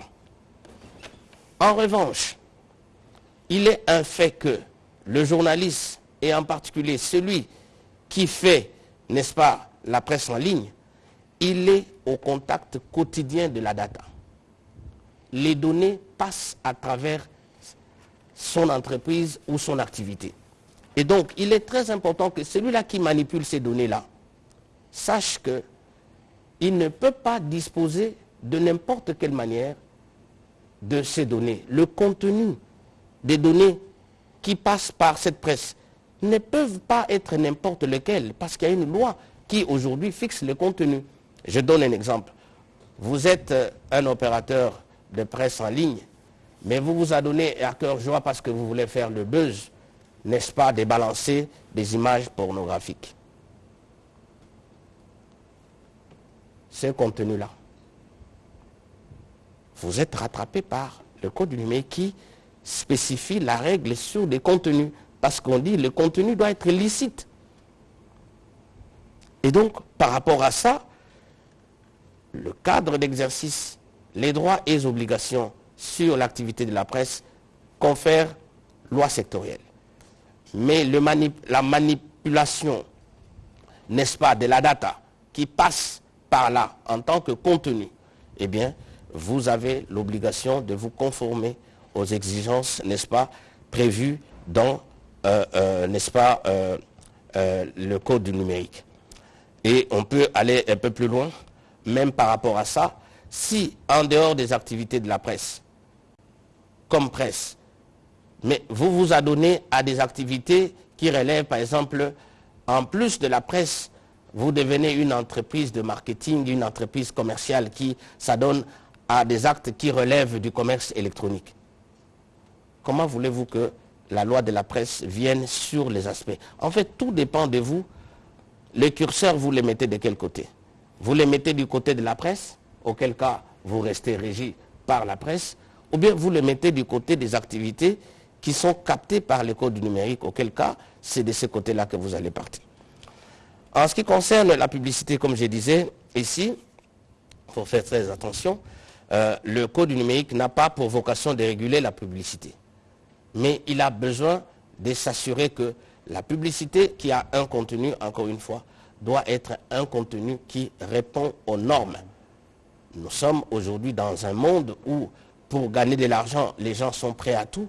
En revanche, il est un fait que le journaliste et en particulier celui qui fait, n'est-ce pas, la presse en ligne, il est au contact quotidien de la data. Les données passent à travers son entreprise ou son activité. Et donc, il est très important que celui-là qui manipule ces données-là sache qu'il ne peut pas disposer de n'importe quelle manière de ces données. Le contenu des données qui passent par cette presse ne peuvent pas être n'importe lequel parce qu'il y a une loi qui aujourd'hui fixe le contenu. Je donne un exemple. Vous êtes euh, un opérateur de presse en ligne, mais vous vous adonnez à cœur joie parce que vous voulez faire le buzz, n'est-ce pas, de balancer des images pornographiques. Ce contenu-là, vous êtes rattrapé par le code numérique qui spécifie la règle sur des contenus. Parce qu'on dit le contenu doit être licite. Et donc, par rapport à ça, le cadre d'exercice, les droits et obligations sur l'activité de la presse confère loi sectorielle. Mais la manipulation, n'est-ce pas, de la data qui passe par là en tant que contenu, eh bien, vous avez l'obligation de vous conformer aux exigences, n'est-ce pas, prévues dans, euh, euh, n'est-ce pas, euh, le code du numérique. Et on peut aller un peu plus loin, même par rapport à ça, si en dehors des activités de la presse, comme presse, mais vous vous adonnez à des activités qui relèvent, par exemple, en plus de la presse, vous devenez une entreprise de marketing, une entreprise commerciale qui s'adonne à des actes qui relèvent du commerce électronique. Comment voulez-vous que la loi de la presse vienne sur les aspects? En fait, tout dépend de vous. Les curseurs, vous les mettez de quel côté? Vous les mettez du côté de la presse, auquel cas vous restez régi par la presse, ou bien vous les mettez du côté des activités qui sont captées par le code du numérique, auquel cas c'est de ce côté-là que vous allez partir. En ce qui concerne la publicité, comme je disais ici, il faut faire très attention, euh, le code numérique n'a pas pour vocation de réguler la publicité. Mais il a besoin de s'assurer que la publicité qui a un contenu, encore une fois, doit être un contenu qui répond aux normes. Nous sommes aujourd'hui dans un monde où, pour gagner de l'argent, les gens sont prêts à tout.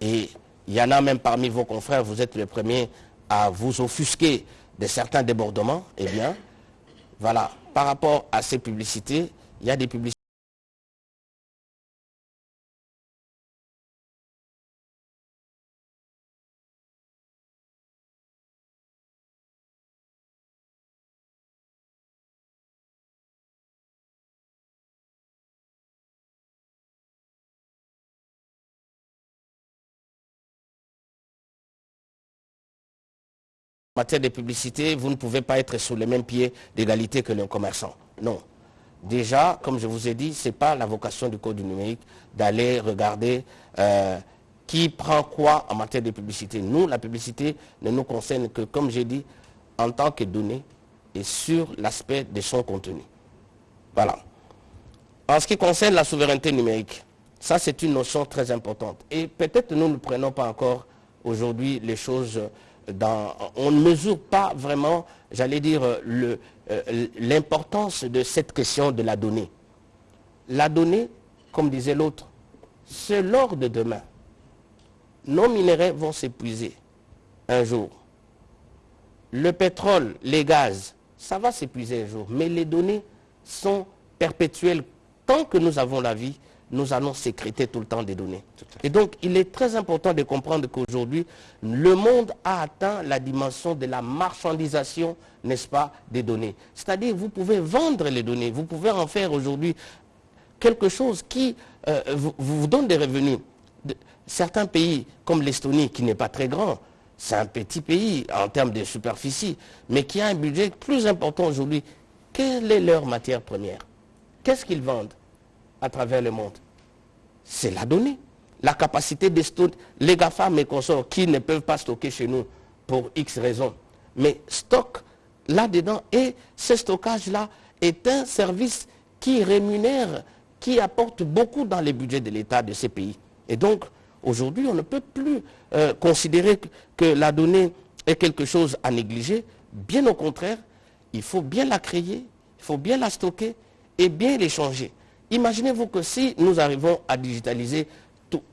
Et il y en a même parmi vos confrères, vous êtes les premiers à vous offusquer de certains débordements. Eh bien, voilà, par rapport à ces publicités, il y a des publicités matière de publicité, vous ne pouvez pas être sur le même pied d'égalité que le commerçant. Non. Déjà, comme je vous ai dit, ce n'est pas la vocation du code du numérique d'aller regarder euh, qui prend quoi en matière de publicité. Nous, la publicité ne nous concerne que, comme j'ai dit, en tant que données et sur l'aspect de son contenu. Voilà. En ce qui concerne la souveraineté numérique, ça c'est une notion très importante. Et peut-être nous ne prenons pas encore aujourd'hui les choses on ne mesure pas vraiment, j'allais dire, euh, l'importance de cette question de la donnée. La donnée, comme disait l'autre, c'est l'or de demain. Nos minéraux vont s'épuiser un jour. Le pétrole, les gaz, ça va s'épuiser un jour. Mais les données sont perpétuelles. Tant que nous avons la vie, nous allons sécréter tout le temps des données. Et donc, il est très important de comprendre qu'aujourd'hui, le monde a atteint la dimension de la marchandisation, n'est-ce pas, des données. C'est-à-dire, vous pouvez vendre les données, vous pouvez en faire aujourd'hui quelque chose qui euh, vous, donne des revenus. certains pays, comme l'Estonie, qui n'est pas très grand, c'est un petit pays en termes de superficie, mais qui a un budget plus important aujourd'hui. Quelle est leur matière première? Qu'est-ce qu'ils vendent? À travers le monde C'est la donnée. La capacité de stocker, les GAFA, mes consorts, qui ne peuvent pas stocker chez nous pour X raisons, mais stockent là-dedans et ce stockage-là est un service qui rémunère, qui apporte beaucoup dans les budgets de l'État de ces pays. Et donc, Aujourd'hui, on ne peut plus euh, considérer que, la donnée est quelque chose à négliger. Bien au contraire, il faut bien la créer, il faut bien la stocker et bien l'échanger. Imaginez-vous que si nous arrivons à digitaliser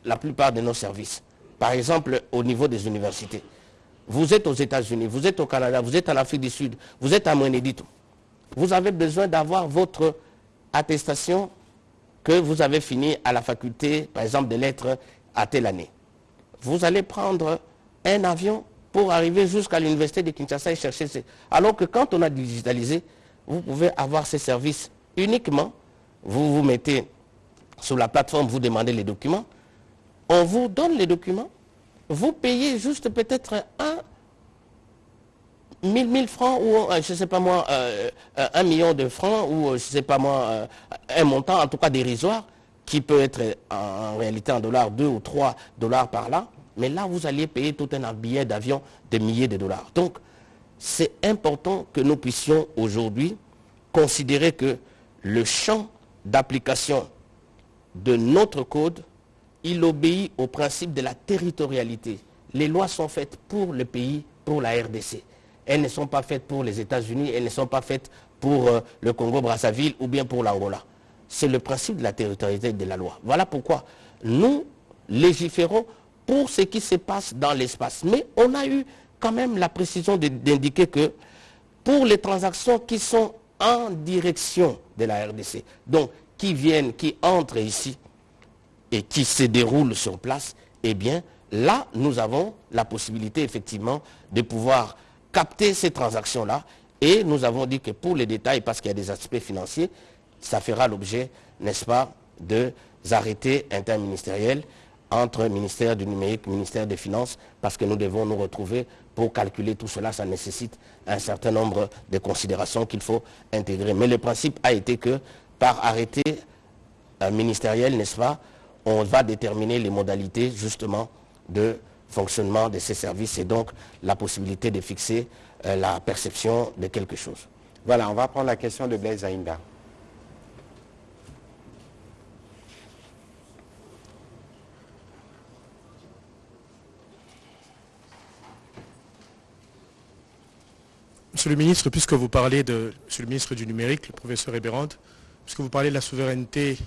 la plupart de nos services, par exemple au niveau des universités, vous êtes aux États-Unis, vous êtes au Canada, vous êtes en Afrique du Sud, vous êtes à Monédito, vous avez besoin d'avoir votre attestation que vous avez fini à la faculté, par exemple, de lettres à telle année. Vous allez prendre un avion pour arriver jusqu'à l'université de Kinshasa et chercher ces... Alors que quand on a digitalisé, vous pouvez avoir ces services uniquement. Vous vous mettez sur la plateforme, vous demandez les documents. On vous donne les documents. Vous payez juste peut-être un 1000 1000 francs ou, euh, je ne sais pas moi, euh, euh, un million de francs ou, je ne sais pas moi, un montant, en tout cas dérisoire, qui peut être en réalité en dollars, 2 ou 3 dollars par là. Mais là, vous alliez payer tout un billet d'avion de milliers de dollars. Donc, c'est important que nous puissions aujourd'hui considérer que le champ d'application de notre code, il obéit au principe de la territorialité. Les lois sont faites pour le pays, pour la RDC. Elles ne sont pas faites pour les États-Unis, elles ne sont pas faites pour euh, le Congo-Brazzaville ou bien pour l'Angola. C'est le principe de la territorialité de la loi. Voilà pourquoi nous légiférons pour ce qui se passe dans l'espace. Mais on a eu quand même la précision d'indiquer que pour les transactions qui sont en direction de la RDC, donc qui viennent, qui entrent ici et qui se déroulent sur place, eh bien là, nous avons la possibilité effectivement de pouvoir capter ces transactions-là. Et nous avons dit que pour les détails, parce qu'il y a des aspects financiers, ça fera l'objet, n'est-ce pas, de arrêtés interministériels entre ministère du numérique, ministère des Finances, parce que nous devons nous retrouver pour calculer tout cela. Ça nécessite un certain nombre de considérations qu'il faut intégrer. Mais le principe a été que par arrêté euh, ministériel, n'est-ce pas, on va déterminer les modalités justement de fonctionnement de ces services et donc la possibilité de fixer euh, la perception de quelque chose. Voilà, on va prendre la question de Blaise Aïnda. Monsieur le ministre, puisque vous parlez de, Monsieur le ministre du numérique, le professeur Eberand, puisque vous parlez de la souveraineté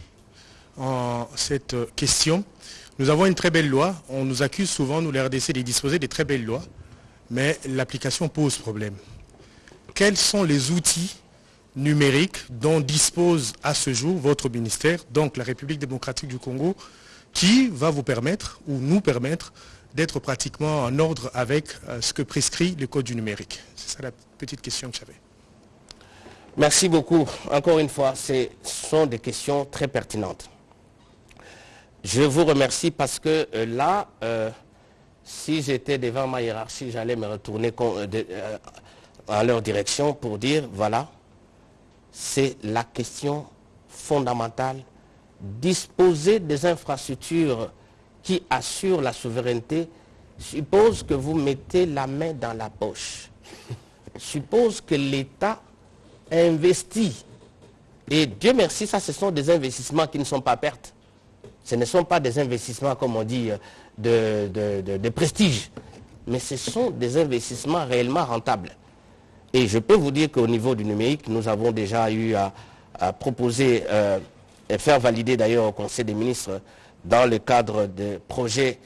en cette question, nous avons une très belle loi. On nous accuse souvent, nous les RDC, de disposer de très belles lois, mais l'application pose problème. Quels sont les outils numériques dont dispose à ce jour votre ministère, donc la République démocratique du Congo, qui va vous permettre ou nous permettre d'être pratiquement en ordre avec euh, ce que prescrit le Code du numérique? Petite question que j'avais. Merci beaucoup. Encore une fois, ce sont des questions très pertinentes. Je vous remercie parce que euh, là, euh, si j'étais devant ma hiérarchie, j'allais me retourner euh, en leur direction pour dire, voilà, c'est la question fondamentale. Disposer des infrastructures qui assurent la souveraineté suppose que vous mettez la main dans la poche. Suppose que l'État investit. Et Dieu merci, ça ce sont des investissements qui ne sont pas pertes. Ce ne sont pas des investissements, comme on dit, de, prestige, mais ce sont des investissements réellement rentables. Et je peux vous dire qu'au niveau du numérique, nous avons déjà eu à, proposer euh, et faire valider d'ailleurs au Conseil des ministres dans le cadre de projets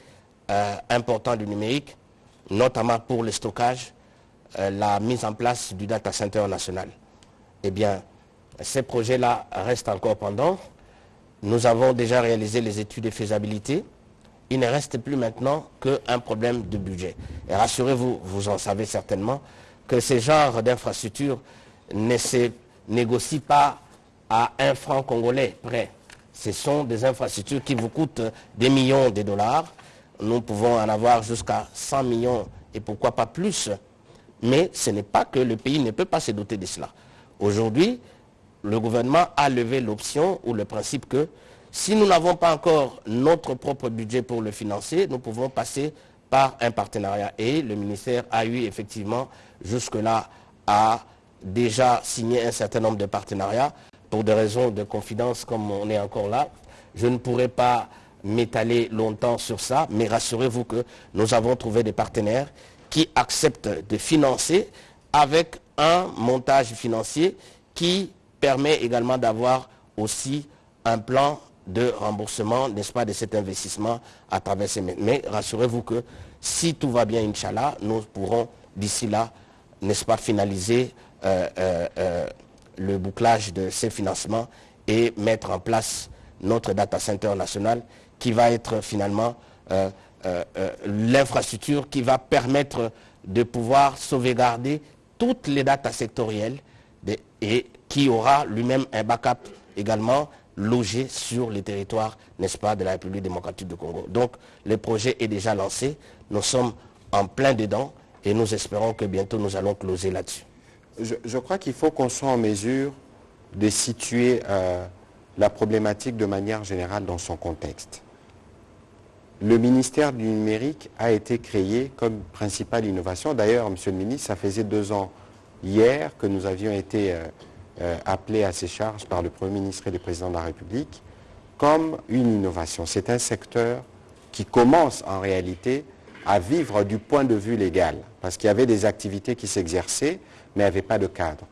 euh, importants du numérique, notamment pour le stockage, la mise en place du data center national. Eh bien, ces projets-là restent encore pendant. Nous avons déjà réalisé les études de faisabilité. Il ne reste plus maintenant qu'un problème de budget. Et rassurez-vous, vous en savez certainement, que ce genre d'infrastructure ne se négocie pas à un franc congolais près. Ce sont des infrastructures qui vous coûtent des millions de dollars. Nous pouvons en avoir jusqu'à 100 millions et pourquoi pas plus. Mais ce n'est pas que le pays ne peut pas se doter de cela. Aujourd'hui, le gouvernement a levé l'option ou le principe que si nous n'avons pas encore notre propre budget pour le financer, nous pouvons passer par un partenariat. Et le ministère a eu effectivement jusque-là a déjà signé un certain nombre de partenariats. Pour des raisons de confidence, comme on est encore là, je ne pourrais pas m'étaler longtemps sur ça, mais rassurez-vous que nous avons trouvé des partenaires qui acceptent de financer avec un montage financier qui permet également d'avoir aussi un plan de remboursement, n'est-ce pas, de cet investissement à travers ces... Mais rassurez-vous que si tout va bien, Inch'Allah, nous pourrons d'ici là, n'est-ce pas, finaliser euh, euh, euh, le bouclage de ces financements et mettre en place notre data center national qui va être finalement l'infrastructure qui va permettre de pouvoir sauvegarder toutes les datas sectorielles et qui aura lui-même un backup également logé sur les territoires, n'est-ce pas, de la République démocratique du Congo. Donc le projet est déjà lancé, nous sommes en plein dedans et nous espérons que bientôt nous allons closer là-dessus. Je, crois qu'il faut qu'on soit en mesure de situer euh, la problématique de manière générale dans son contexte. Le ministère du numérique a été créé comme principale innovation. D'ailleurs, Monsieur le ministre, ça faisait deux ans hier que nous avions été euh, euh, appelés à ces charges par le Premier ministre et le Président de la République comme une innovation. C'est un secteur qui commence en réalité à vivre du point de vue légal, parce qu'il y avait des activités qui s'exerçaient, mais avait pas de cadre.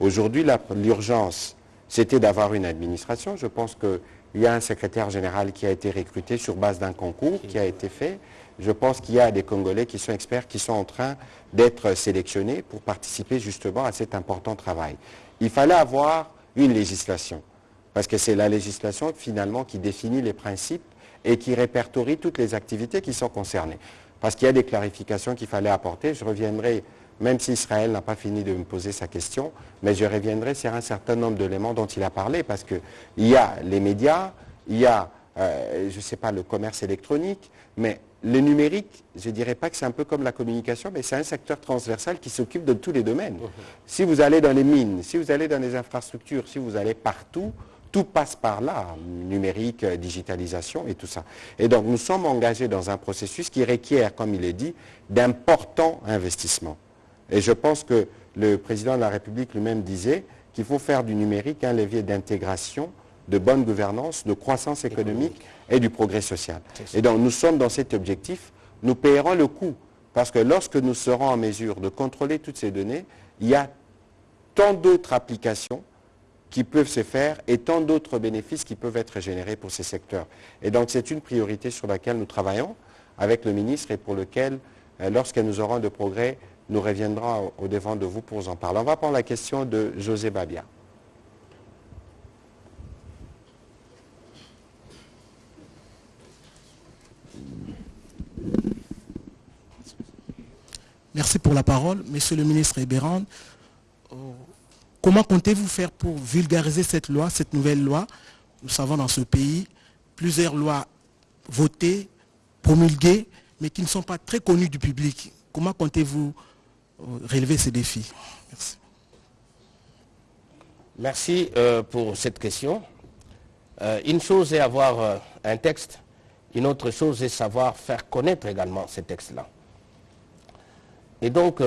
Aujourd'hui, l'urgence, c'était d'avoir une administration. Je pense qu'il y a un secrétaire général qui a été recruté sur base d'un concours qui a été fait. Je pense qu'il y a des Congolais qui sont experts, qui sont en train d'être sélectionnés pour participer justement à cet important travail. Il fallait avoir une législation, parce que c'est la législation finalement qui définit les principes et qui répertorie toutes les activités qui sont concernées. Parce qu'il y a des clarifications qu'il fallait apporter. Je reviendrai même si Israël n'a pas fini de me poser sa question, mais je reviendrai sur un certain nombre d'éléments dont il a parlé, parce qu'il y a les médias, il y a, euh, je ne sais pas, le commerce électronique, mais le numérique, je ne dirais pas que c'est un peu comme la communication, mais c'est un secteur transversal qui s'occupe de tous les domaines. Mhm. Si vous allez dans les mines, si vous allez dans les infrastructures, si vous allez partout, tout passe par là, numérique, digitalisation et tout ça. Et donc nous sommes engagés dans un processus qui requiert, comme il est dit, d'importants investissements. Et je pense que le président de la République lui-même disait qu'il faut faire du numérique un levier d'intégration, de bonne gouvernance, de croissance économique et du progrès social. Et donc nous sommes dans cet objectif, nous payerons le coût, parce que lorsque nous serons en mesure de contrôler toutes ces données, il y a tant d'autres applications qui peuvent se faire et tant d'autres bénéfices qui peuvent être générés pour ces secteurs. Et donc c'est une priorité sur laquelle nous travaillons avec le ministre et pour lequel, euh, lorsque nous aurons de progrès, nous reviendrons au devant de vous pour en parler. On va prendre la question de José Babia. Merci pour la parole. Monsieur le ministre Ebérand, euh, comment comptez-vous faire pour vulgariser cette loi, cette nouvelle loi? Nous savons dans ce pays plusieurs lois votées, promulguées, mais qui ne sont pas très connues du public. Comment comptez-vous relever ces défis Merci. Merci euh, pour cette question. Euh, une chose est avoir un texte, une autre chose est savoir faire connaître également ces textes-là. Et donc,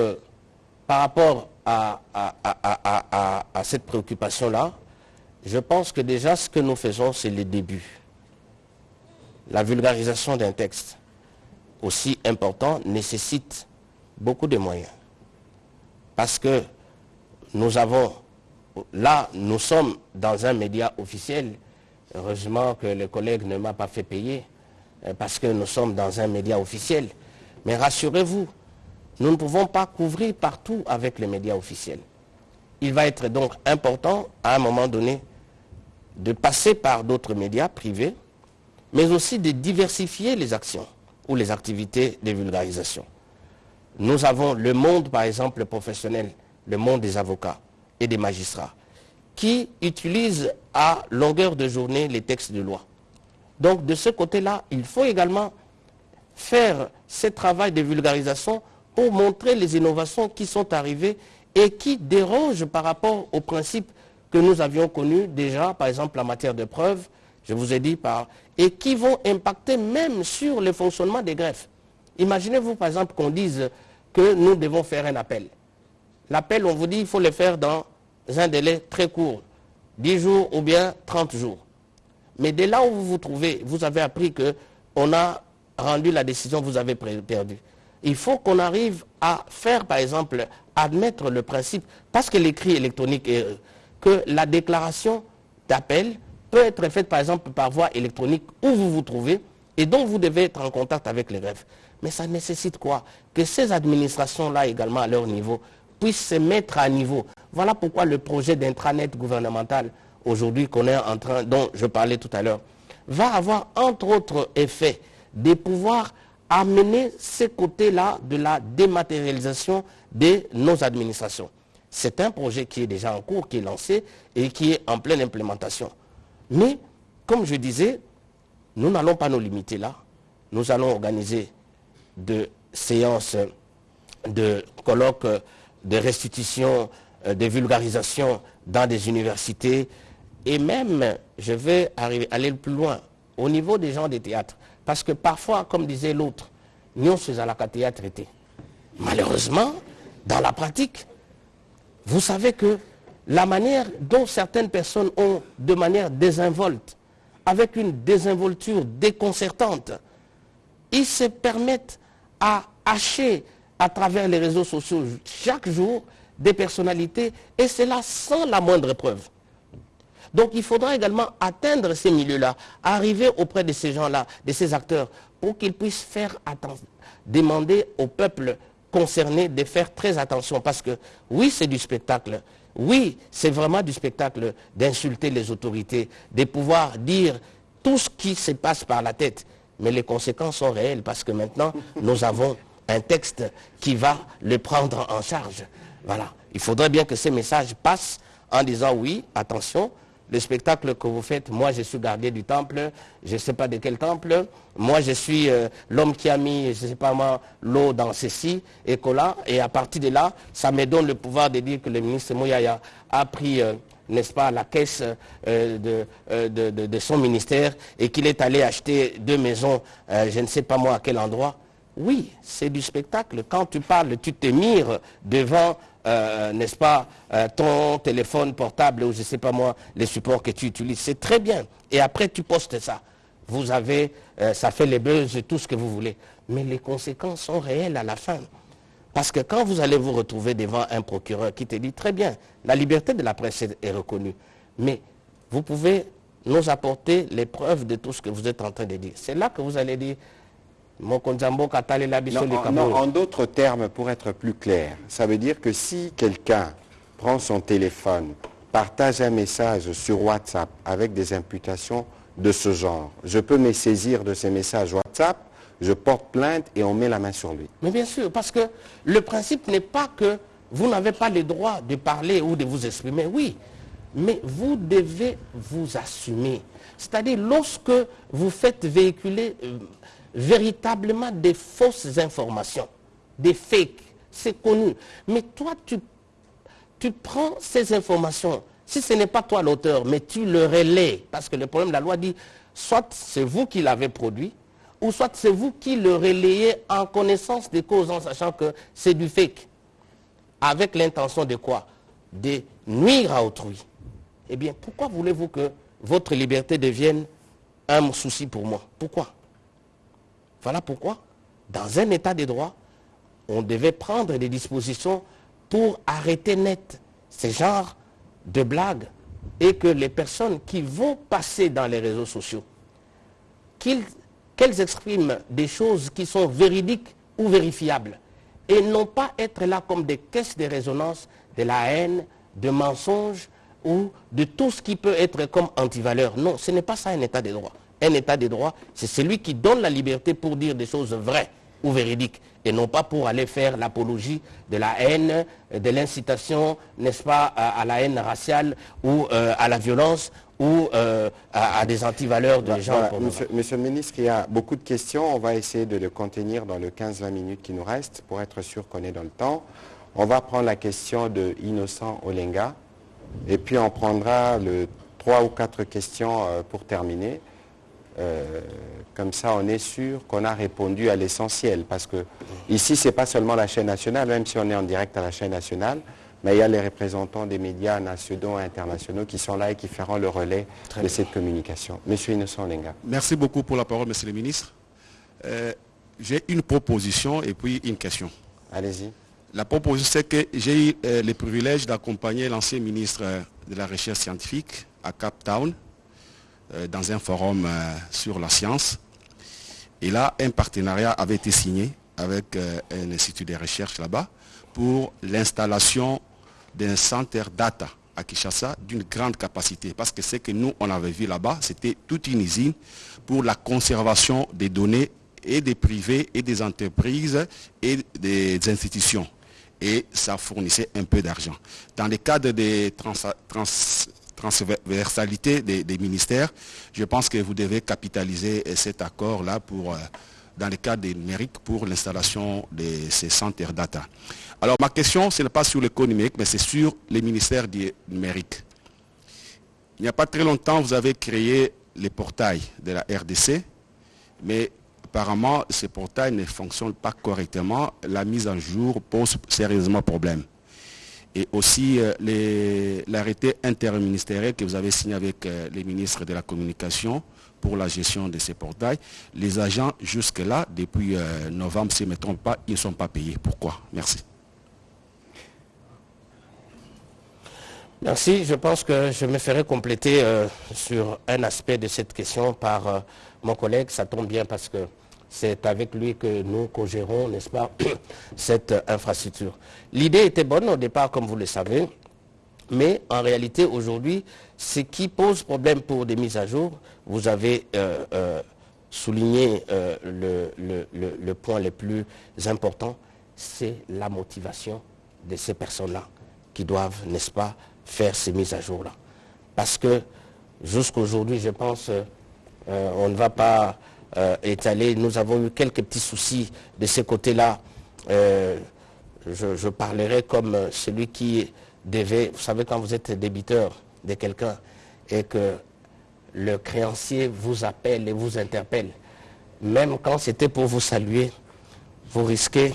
par rapport à cette préoccupation-là, je pense que déjà ce que nous faisons, c'est le début. La vulgarisation d'un texte aussi important nécessite beaucoup de moyens. Parce que nous avons, là, nous sommes dans un média officiel. Heureusement que le collègue ne m'a pas fait payer, euh, parce que nous sommes dans un média officiel. Mais rassurez-vous, nous ne pouvons pas couvrir partout avec les médias officiels. Il va être donc important, à un moment donné, de passer par d'autres médias privés, mais aussi de diversifier les actions ou les activités de vulgarisation. Nous avons le monde, par exemple, professionnel, le monde des avocats et des magistrats, qui utilisent à longueur de journée les textes de loi. Donc de ce côté-là, il faut également faire ce travail de vulgarisation pour montrer les innovations qui sont arrivées et qui dérangent par rapport aux principes que nous avions connus déjà, par exemple en matière de preuves, je vous ai dit, par, et qui vont impacter même sur le fonctionnement des greffes. Imaginez-vous par exemple qu'on dise que nous devons faire un appel. L'appel, on vous dit, il faut le faire dans un délai très court, 10 jours ou bien 30 jours. Mais dès là où vous vous trouvez, vous avez appris qu'on a rendu la décision, vous avez perdu. Il faut qu'on arrive à faire, par exemple, admettre le principe, parce que l'écrit électronique est que la déclaration d'appel peut être faite, par exemple, par voie électronique où vous vous trouvez, et donc vous devez être en contact avec les greffes. Mais ça nécessite quoi? Que ces administrations-là également, à leur niveau, puissent se mettre à niveau. Voilà pourquoi le projet d'intranet gouvernemental, aujourd'hui, qu'on est en train, dont je parlais tout à l'heure, va avoir, entre autres effets, de pouvoir amener ces côtés-là de la dématérialisation de nos administrations. C'est un projet qui est déjà en cours, qui est lancé et qui est en pleine implémentation. Mais, comme je disais, nous n'allons pas nous limiter là. Nous allons organiser de séances, de colloques, de restitution, euh, de vulgarisation dans des universités. Et même, je vais aller plus loin, au niveau des gens des théâtres. Parce que parfois, comme disait l'autre, nous sommes à la théâtre été. Malheureusement, dans la pratique, vous savez que la manière dont certaines personnes ont, de manière désinvolte, avec une désinvolture déconcertante, ils se permettent à hacher à travers les réseaux sociaux chaque jour des personnalités, et cela sans la moindre preuve. Donc il faudra également atteindre ces milieux-là, arriver auprès de ces gens-là, de ces acteurs, pour qu'ils puissent faire attention, demander au peuple concernés de faire très attention parce que oui, c'est du spectacle. Oui, c'est vraiment du spectacle d'insulter les autorités, de pouvoir dire tout ce qui se passe par la tête. Mais les conséquences sont réelles parce que maintenant, (laughs) nous avons un texte qui va le prendre en charge. Voilà. Il faudrait bien que ces messages passent en disant oui, attention, le spectacle que vous faites, moi je suis gardien du temple, je ne sais pas de quel temple, moi je suis euh, l'homme qui a mis, je ne sais pas moi, l'eau dans ceci et là, et à partir de là, ça me donne le pouvoir de dire que le ministre Mouyaya a pris, euh, n'est-ce pas, la caisse euh, de, de, son ministère et qu'il est allé acheter deux maisons, je ne sais pas moi à quel endroit. Oui, c'est du spectacle. Quand tu parles, tu te mires devant euh, n'est-ce pas, euh, ton téléphone portable ou je ne sais pas moi, les supports que tu utilises. C'est très bien. Et après, tu postes ça. Vous avez, euh, ça fait les buzz, tout ce que vous voulez. Mais les conséquences sont réelles à la fin. Parce que quand vous allez vous retrouver devant un procureur qui te dit, très bien, la liberté de la presse est reconnue, mais vous pouvez nous apporter les preuves de tout ce que vous êtes en train de dire. C'est là que vous allez dire, en d'autres termes, pour être plus clair, ça veut dire que si quelqu'un prend son téléphone, partage un message sur WhatsApp avec des imputations de ce genre, je peux me saisir de ces messages WhatsApp, je porte plainte et on met la main sur lui. Mais bien sûr, parce que le principe n'est pas que vous n'avez pas le droit de parler ou de vous exprimer, oui, mais vous devez vous assumer. C'est-à-dire lorsque vous faites véhiculer euh, véritablement des fausses informations, des fakes, c'est connu. Mais toi, tu, tu prends ces informations, si ce n'est pas toi l'auteur, mais tu le relais, parce que le problème, la loi dit, soit c'est vous qui l'avez produit, ou soit c'est vous qui le relayez en connaissance des causes, en sachant que c'est du fake. Avec l'intention de quoi? De nuire à autrui. Eh bien, pourquoi voulez-vous que votre liberté devienne un souci pour moi? Pourquoi? Voilà pourquoi, dans un état de droit, on devait prendre des dispositions pour arrêter net ces genres de blagues et que les personnes qui vont passer dans les réseaux sociaux, qu'elles expriment des choses qui sont véridiques ou vérifiables et non pas être là comme des caisses de résonance de la haine, de mensonges ou de tout ce qui peut être comme antivaleur. Non, ce n'est pas ça un état de droit un état de droit, c'est celui qui donne la liberté pour dire des choses vraies ou véridiques et non pas pour aller faire l'apologie de la haine, de l'incitation, n'est-ce pas, à, la haine raciale ou euh, à la violence ou euh, à, des antivaleurs de gens. monsieur, le ministre, il y a beaucoup de questions. On va essayer de le contenir dans le 15-20 minutes qui nous restent pour être sûr qu'on est dans le temps. On va prendre la question de Innocent Olenga et puis on prendra le trois ou quatre questions euh, pour terminer. Euh, comme ça, on est sûr qu'on a répondu à l'essentiel. Parce que ici, ce n'est pas seulement la chaîne nationale, même si on est en direct à la chaîne nationale, mais il y a les représentants des médias nationaux et internationaux qui sont là et qui feront le relais de cette communication. Monsieur Innocent Lenga. Merci beaucoup pour la parole, Monsieur le ministre. Euh, j'ai une proposition et puis une question. Allez-y. La proposition, c'est que j'ai eu euh, le privilège d'accompagner l'ancien ministre euh, de la Recherche scientifique à Cap Town dans un forum sur la science. Et là, un partenariat avait été signé avec un institut de recherche là-bas pour l'installation d'un centre data à Kinshasa d'une grande capacité. Parce que ce que nous, on avait vu là-bas, c'était toute une usine pour la conservation des données et des privés et des entreprises et des institutions. Et ça fournissait un peu d'argent. Dans le cadre des transversalités des, ministères, je pense que vous devez capitaliser cet accord-là pour, euh, dans le cadre des numériques pour l'installation de ces centres data. Alors ma question, ce n'est pas sur l'économique, mais c'est sur les ministères du numérique. Il n'y a pas très longtemps, vous avez créé les portails de la RDC, mais apparemment, ces portails ne fonctionnent pas correctement. La mise en jour pose sérieusement problème. Et aussi euh, l'arrêté interministériel que vous avez signé avec euh, les ministres de la Communication pour la gestion de ces portails. Les agents, jusque-là, depuis euh, novembre, ne me trompe pas, ils ne sont pas payés. Pourquoi? Merci. Merci. Je pense que je me ferai compléter euh, sur un aspect de cette question par euh, mon collègue. Ça tombe bien parce que c'est avec lui que nous co-gérons, n'est-ce pas, (coughs) cette infrastructure. L'idée était bonne au départ, comme vous le savez, mais en réalité, aujourd'hui, ce qui pose problème pour des mises à jour, vous avez euh, souligné le point le plus important, c'est la motivation de ces personnes-là qui doivent, n'est-ce pas, faire ces mises à jour-là. Parce que jusqu'aujourd'hui, je pense, euh, on ne va pas euh, étaler. Nous avons eu quelques petits soucis de ce côté-là. Euh, je, parlerai comme celui qui devait, vous savez, quand vous êtes débiteur de quelqu'un et que le créancier vous appelle et vous interpelle, même quand c'était pour vous saluer, vous risquez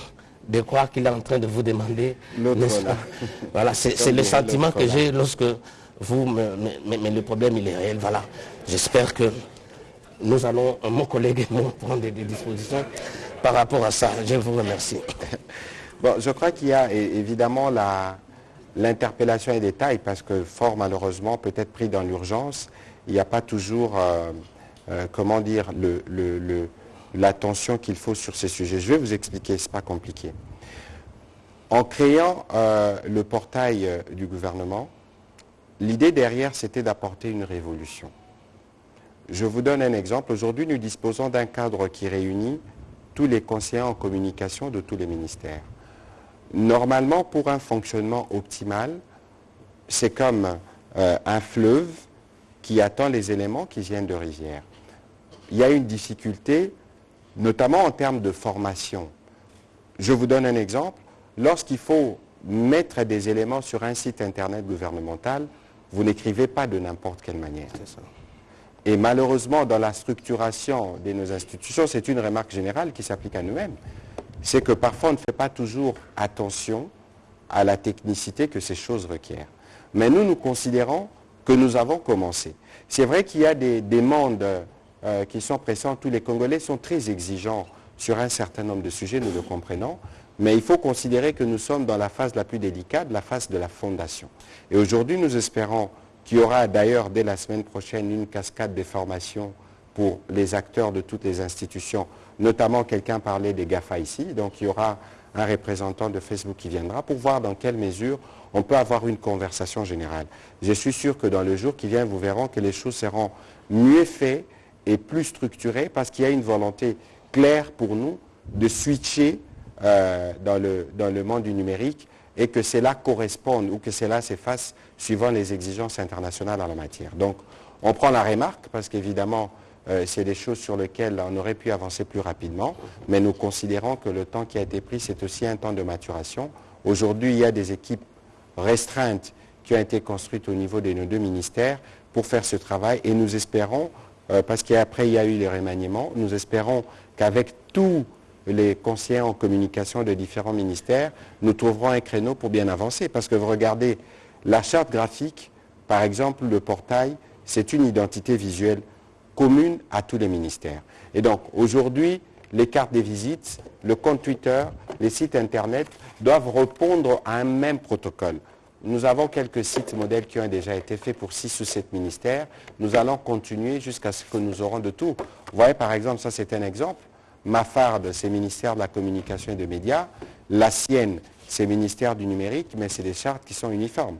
de croire qu'il est en train de vous demander. (laughs) Voilà, c'est le sentiment que j'ai lorsque vous, mais, le problème il est réel. Voilà, j'espère que nous allons, mon collègue et moi, (laughs) prendre des, dispositions par rapport à ça. Je vous remercie. (laughs) Bon, je crois qu'il y a évidemment l'interpellation et détail parce que fort malheureusement, peut-être pris dans l'urgence, il n'y a pas toujours, euh, euh, comment dire, le, le l'attention qu'il faut sur ces sujets. Je vais vous expliquer, ce n'est pas compliqué. En créant euh, le portail euh, du gouvernement, l'idée derrière, c'était d'apporter une révolution. Je vous donne un exemple. Aujourd'hui, nous disposons d'un cadre qui réunit tous les conseillers en communication de tous les ministères. Normalement, pour un fonctionnement optimal, c'est comme euh, un fleuve qui attend les éléments qui viennent de rivière. Il y a une difficulté notamment en termes de formation. Je vous donne un exemple. Lorsqu'il faut mettre des éléments sur un site internet gouvernemental, vous n'écrivez pas de n'importe quelle manière. Et malheureusement, dans la structuration de nos institutions, c'est une remarque générale qui s'applique à nous-mêmes. C'est que parfois, on ne fait pas toujours attention à la technicité que ces choses requièrent. Mais nous, nous considérons que nous avons commencé. C'est vrai qu'il y a des demandes euh, qui sont pressants. Tous les Congolais sont très exigeants sur un certain nombre de sujets, nous le comprenons. Mais il faut considérer que nous sommes dans la phase la plus délicate, la phase de la fondation. Et aujourd'hui, nous espérons qu'il y aura d'ailleurs dès la semaine prochaine une cascade de formations pour les acteurs de toutes les institutions, notamment quelqu'un parlait des GAFA ici, donc il y aura un représentant de Facebook qui viendra pour voir dans quelle mesure on peut avoir une conversation générale. Je suis sûr que dans le jour qui vient, vous verrez que les choses seront mieux faites et plus structuré parce qu'il y a une volonté claire pour nous de switcher euh, dans, le, monde du numérique et que cela corresponde ou que cela s'efface suivant les exigences internationales en la matière. Donc, on prend la remarque parce qu'évidemment, euh, c'est des choses sur lesquelles on aurait pu avancer plus rapidement, mais nous considérons que le temps qui a été pris, c'est aussi un temps de maturation. Aujourd'hui, il y a des équipes restreintes qui ont été construites au niveau de nos deux ministères pour faire ce travail et nous espérons parce qu'après il y a eu les remaniements. Nous espérons qu'avec tous les conseillers en communication de différents ministères, nous trouverons un créneau pour bien avancer. Parce que vous regardez, la charte graphique, par exemple, le portail, c'est une identité visuelle commune à tous les ministères. Et donc, aujourd'hui, les cartes des visites, le compte Twitter, les sites Internet doivent répondre à un même protocole. Nous avons quelques sites modèles qui ont déjà été faits pour six ou sept ministères. Nous allons continuer jusqu'à ce que nous aurons de tout. Vous voyez, par exemple, ça c'est un exemple. Ma farde, c'est ministère de la communication et des médias. La sienne, c'est ministère du numérique, mais c'est des chartes qui sont uniformes.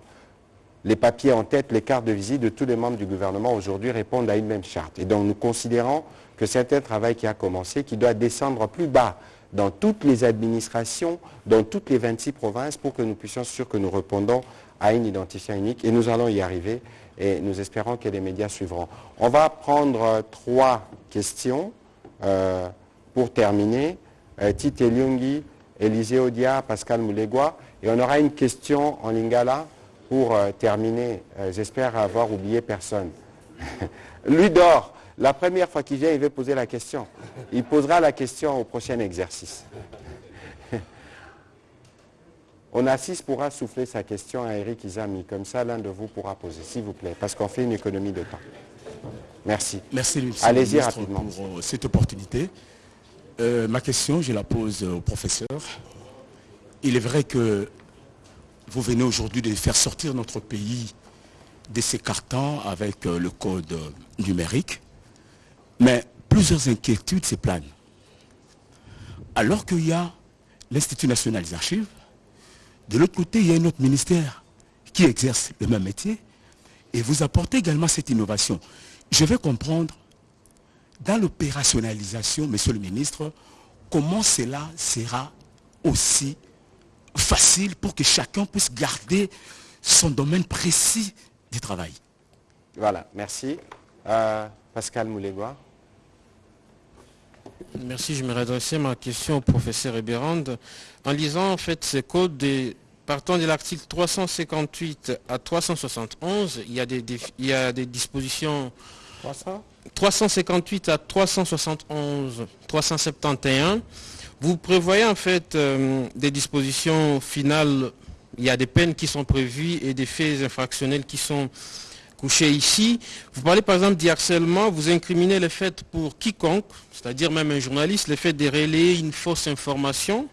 Les papiers en tête, les cartes de visite de tous les membres du gouvernement aujourd'hui répondent à une même charte. Et donc nous considérons que c'est un travail qui a commencé, qui doit descendre plus bas dans toutes les administrations, dans toutes les 26 provinces, pour que nous puissions être sûrs que nous répondons à une identifiant unique. Et nous allons y arriver et nous espérons que les médias suivront. On va prendre trois questions euh, pour terminer. Euh, Tite Lyungi, Élisée Odia, Pascal Moulegua. Et on aura une question en lingala pour euh, terminer. J'espère avoir oublié personne. (laughs) Lui dort. La première fois qu'il vient, il veut poser la question. Il posera la question au prochain exercice. (laughs) Onassis pourra souffler sa question à Eric Izami. Comme ça, l'un de vous pourra poser, s'il vous plaît, parce qu'on fait une économie de temps. Merci. Merci, Allez-y rapidement. pour euh, cette opportunité. Euh, ma question, je la pose au professeur. Il est vrai que vous venez aujourd'hui de faire sortir notre pays de ses cartons avec euh, le code numérique. Mais plusieurs inquiétudes se planent. Alors qu'il y a l'Institut national des archives, de l'autre côté, il y a un autre ministère qui exerce le même métier, et vous apportez également cette innovation. Je vais comprendre, dans l'opérationnalisation, monsieur le ministre, comment cela sera aussi facile pour que chacun puisse garder son domaine précis du travail. Voilà, merci. Euh, Pascal Moulégois. Merci, je me réadresser ma question au professeur Eberand. En lisant en fait ces codes, partant de l'article 358 à 371, il y a des, il y a des dispositions 358 à 371, 371. Vous prévoyez en fait euh, des dispositions finales, il y a des peines qui sont prévues et des faits infractionnels qui sont ici. Vous parlez par exemple du harcèlement, vous incriminez le fait pour quiconque, c'est-à-dire même un journaliste, le fait de relayer une fausse information,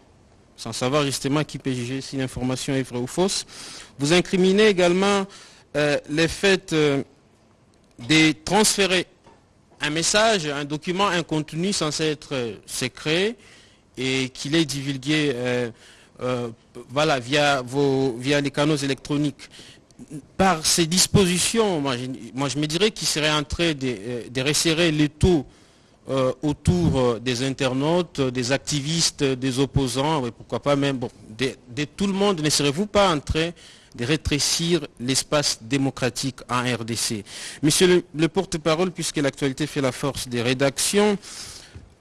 sans savoir justement qui peut juger si l'information est vraie ou fausse. Vous incriminez également euh, le fait euh, de transférer un message, un document, un contenu censé être euh, secret et qu'il est divulgué via, vos, via les canaux électroniques par ces dispositions, moi je, me dirais qu'il serait en train de, euh, resserrer les taux euh, autour euh, des internautes, des activistes, des opposants, pourquoi pas même, de, tout le monde, ne serez-vous pas en train de rétrécir l'espace démocratique en RDC Monsieur le porte-parole, puisque l'actualité fait la force des rédactions,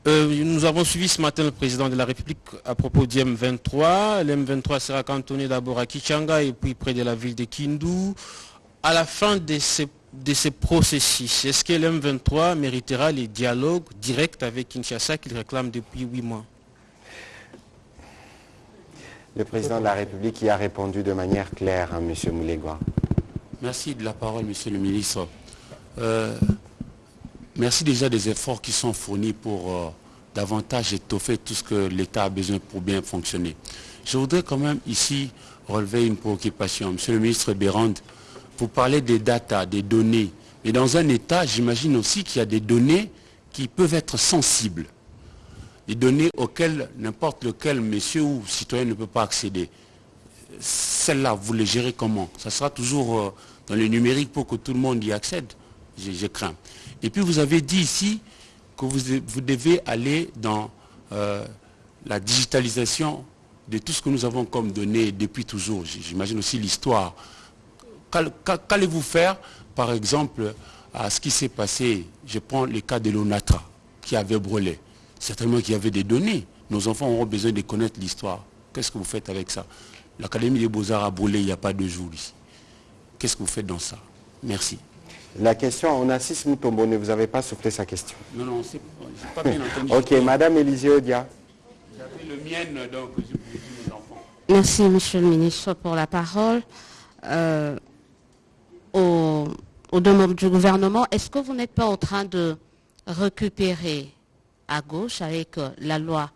euh, nous avons suivi ce matin le président de la République à propos du M23. Le M23 sera cantonné d'abord à Kichanga et puis près de la ville de Kindu. À la fin de ces, de processus, est-ce que le M23 méritera les dialogues directs avec Kinshasa qu'il réclame depuis huit mois? Le président de la République y a répondu de manière claire, à hein, M. Moulegua. Merci de la parole, Monsieur le ministre. Euh, Merci déjà des efforts qui sont fournis pour euh, davantage étoffer tout ce que l'État a besoin pour bien fonctionner. Je voudrais quand même ici relever une préoccupation. Monsieur le ministre Bérand, vous parlez des data, des données. Mais dans un État, j'imagine aussi qu'il y a des données qui peuvent être sensibles. Des données auxquelles n'importe lequel monsieur ou citoyen ne peut pas accéder. Celles-là, vous les gérez comment? Ça sera toujours euh, dans le numérique pour que tout le monde y accède je crains. Et puis vous avez dit ici que vous, devez aller dans euh, la digitalisation de tout ce que nous avons comme données depuis toujours. J'imagine aussi l'histoire. Qu'allez-vous faire, par exemple, à ce qui s'est passé? Je prends le cas de l'ONATRA, qui avait brûlé. Certainement qu'il y avait des données. Nos enfants auront besoin de connaître l'histoire. Qu'est-ce que vous faites avec ça? L'Académie des Beaux-Arts a brûlé il n'y a pas de jours ici. Qu'est-ce que vous faites dans ça? Merci. La question, on assiste Moutombone, vous n'avez pas soufflé sa question. Non, non, c'est pas bien entendu. ok, Madame Élisée Odia. le mien, donc je vous dis mes enfants. Merci, Monsieur le ministre, pour la parole. Euh, aux, aux deux membres du gouvernement, est-ce que vous n'êtes pas en train de récupérer à gauche avec euh, la loi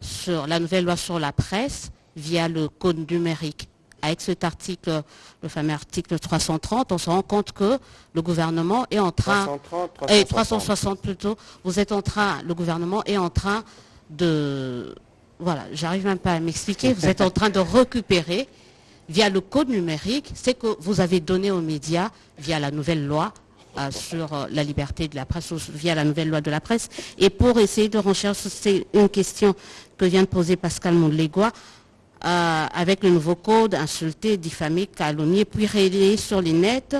sur la nouvelle loi sur la presse via le code numérique avec cet article, le fameux article 330, on se rend compte que le gouvernement est en train, 330, et 360. 360 plutôt, vous êtes en train, le gouvernement est en train de, voilà, j'arrive même pas à m'expliquer, vous êtes en train de récupérer via le code numérique ce que vous avez donné aux médias via la nouvelle loi euh, sur euh, la liberté de la presse, ou via la nouvelle loi de la presse. Et pour essayer de rechercher, c'est une question que vient de poser Pascal Mondlégois, euh, avec le nouveau code, insulter, diffamer, calomnier, puis relayer sur les nets,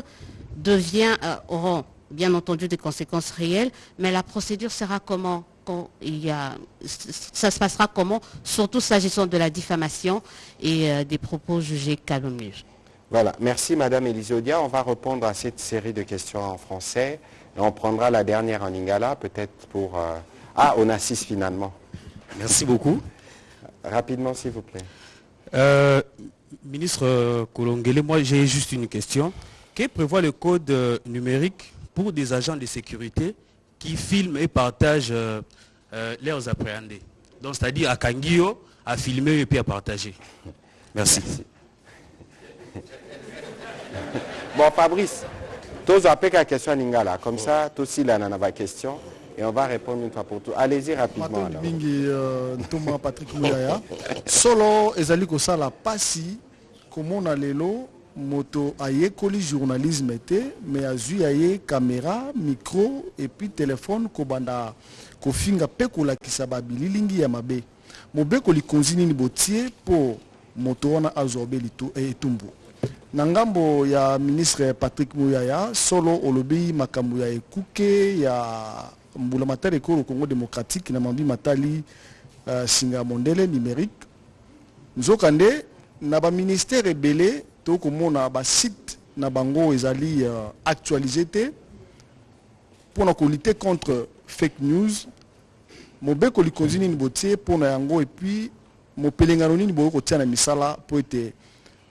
devient, euh, auront bien entendu des conséquences réelles, mais la procédure sera comment quand il y a, ça se passera comment, surtout s'agissant de la diffamation et euh, des propos jugés calomnieux. Voilà, merci Madame Elisodia. On va répondre à cette série de questions en français. Et on prendra la dernière en lingala, peut-être pour... euh, Ah, on assiste finalement. Merci beaucoup. Rapidement, s'il vous plaît. Euh, ministre euh, Kolongele, moi j'ai juste une question. Que prévoit le code euh, numérique pour des agents de sécurité qui filment et partagent leurs appréhendés? Donc c'est-à-dire à Kangio, à filmer et puis à partager. Merci. Bon, Fabrice, tous appelez la question lingala. Comme ça, tous aussi là, on a ma question. Et on va répondre une fois pour toutes. Allez-y rapidement. alors. mingi euh, ntoma patrick muyaya solo ezali kosala pasi komona lelo moto ayekoli journalisme te me azwi ya ye caméra micro epuis telefone kobanda kofinga mpe kolakisa babililingi ya mabe mobekoli konzi nini botie mpo moto wana azwa obe litu- eh, etumbu na ngambo ya ministre patrick muyaya solo olobi makambo ya ekuke ya mbula matari ekolo congo démocratique na mambi matali uh, singa numérique na baministère ebele tokomona basite na bango ezali uh, actualisé te mpona kolite contre fake news mobekoli konzi nini botie mpona yango epuis mopelengano nini bokoki kotia na misala mpo ete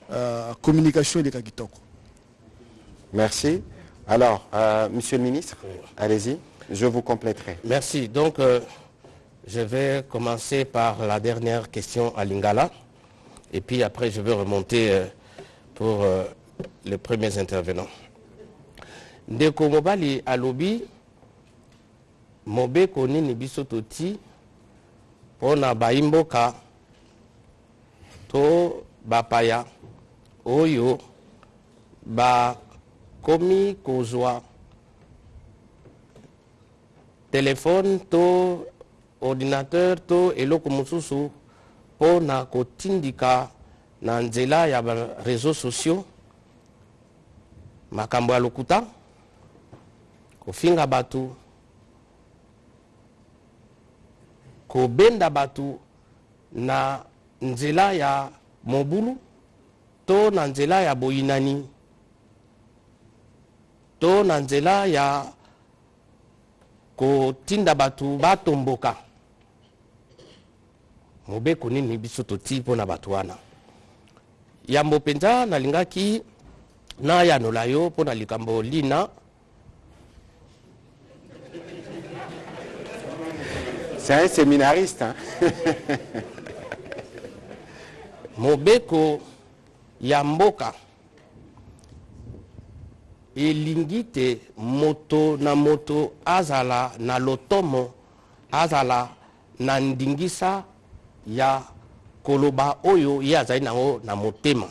uh, communication Merci. Alors, euh, Monsieur le ministre, allez-y. Je vous compléterai. Merci. Donc, euh, je vais commencer par la dernière question à Lingala. Et puis après, je vais remonter euh, pour euh, les premiers intervenants. ndeko mobali alobi mobeko nini biso toti mpona bayimboka to bapaya oyo bakomi kozwa telefone to ordinateur to eloko mosusu mpo na kotindika na nzela ya bareseau sociaux. Makambo ya lokuta kofinga bato kobenda bato na nzela ya mobulu to na nzela ya boyinani to na nzela ya kotinda bato batomboka mobeko nini biso toti mpo na bato wana yambo mpenza nalingaki nayanola yo mpo na likambo lina C'est un séminariste. hein. mobeko ya mboka elingi te moto na moto azala na lotomo azala na ndingisa ya koloba oyo ye azali nango na motema.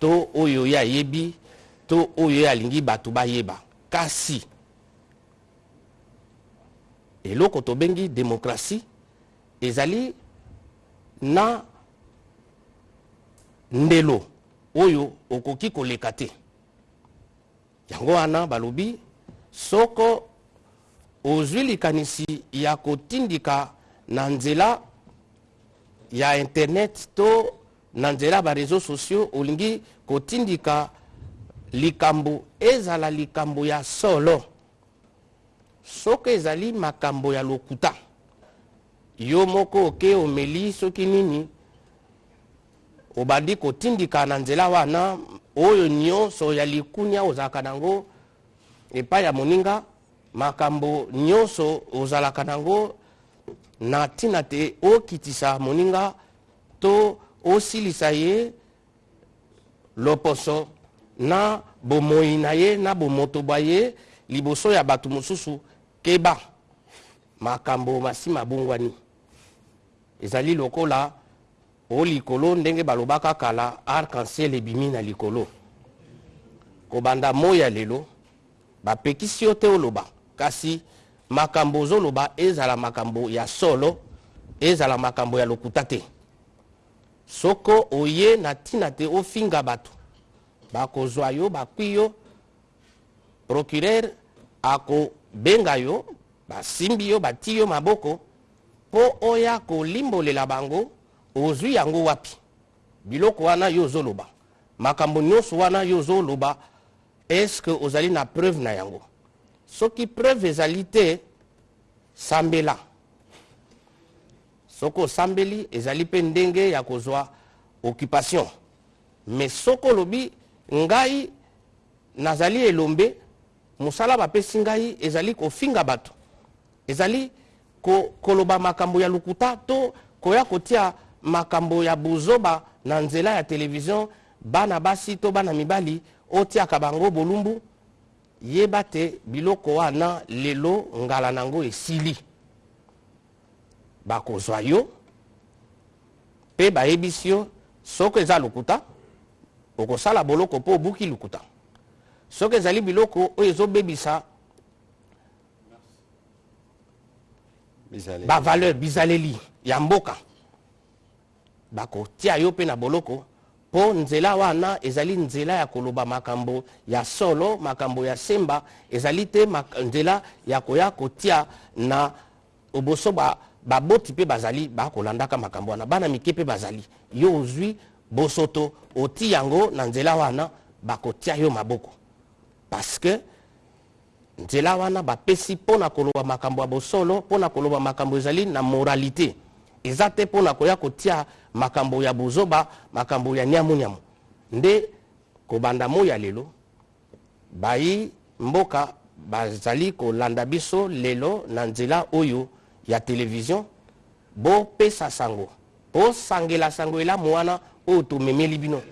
To oyo ye ayebi to oyo ye alingi bato bayeba. Kasi eloko tobengi demokrasi ezali na ndelo oyo okoki koleka te yango wana balobi soko ozwi likanisi ya kotindika na nzela ya internet to na nzela ya bareseau sociaux olingi kotindika likambo ezala likambo ya solo. Soki ezali makambo ya lokuta yo moko oke omeli soki nini obandi kotindika na nzela wana oyo nyonso ya likunia ozalaka nango epai ya moninga makambo nyonso ozalaka nango na ntina te okitisa moninga to osilisa ye loposo na bomoi na ye na bomotoba ye liboso ya bato mosusu keba. Makambo masi mabungwani. Ezali lokola o likolo ndenge balobaka kala arc-en-ciel ebimi na likolo. Kobanda moi ya lelo bapekisi yo te oloba. Kasi makambo ozoloba ezala makambo ya solo ezala makambo ya lokuta te. Soko oye na ntina te ofinga bato bakozwa yo bakwi yo procureur akobenga yo basimbi yo bati yo maboko mpo oya kolimbolela bango ozwi yango wapi? Biloko wana yo ozoloba makambo nyonso wana yo ozoloba estce ozali na preuve na yango? Soki preuve ezali te sambela. Soki osambeli ezali mpe ndenge ya kozwa occupation. Me soki olobi ngai nazali elombe mosala bapesi ngai ezali kofinga bato. Ezali ko, koloba makambo ya lokuta to koya kotia makambo ya bozoba na nzela ya televizio bana basi to bana mibali otiaka bango bolumbu yeba te biloko wana lelo ngala nango esili. Bakozwa yo mpe bayebisi yo soki eza lokuta okosala boloko mpo obuki lokuta. Soki ezali biloko oyo ezobebisa bavaleur bizaleli ya mboka bakotia yo mpe na boloko. Mpo nzela wana ezali nzela ya koloba makambo ya solo makambo ya semba ezali te nzela ya koya kotia na oboso ba- baboti mpe bazali bakolandaka makambo wana. Bana mike mpe bazali. Yo ozwi bosoto oti yango na nzela wana bakotia yo maboko. Parce que nzela wana bapesi mpo na koloba makambo ya bosolo mpo na koloba makambo ezali na moralité. Eza te mpo na koya kotia makambo ya bozoba makambo ya nyamunyamu nde kobanda moi ya lelo bayi mboka bazali kolanda biso lelo na nzela oyo ya televizio bopesa sango bosangela sango elamu wana oyo tomemeli bino.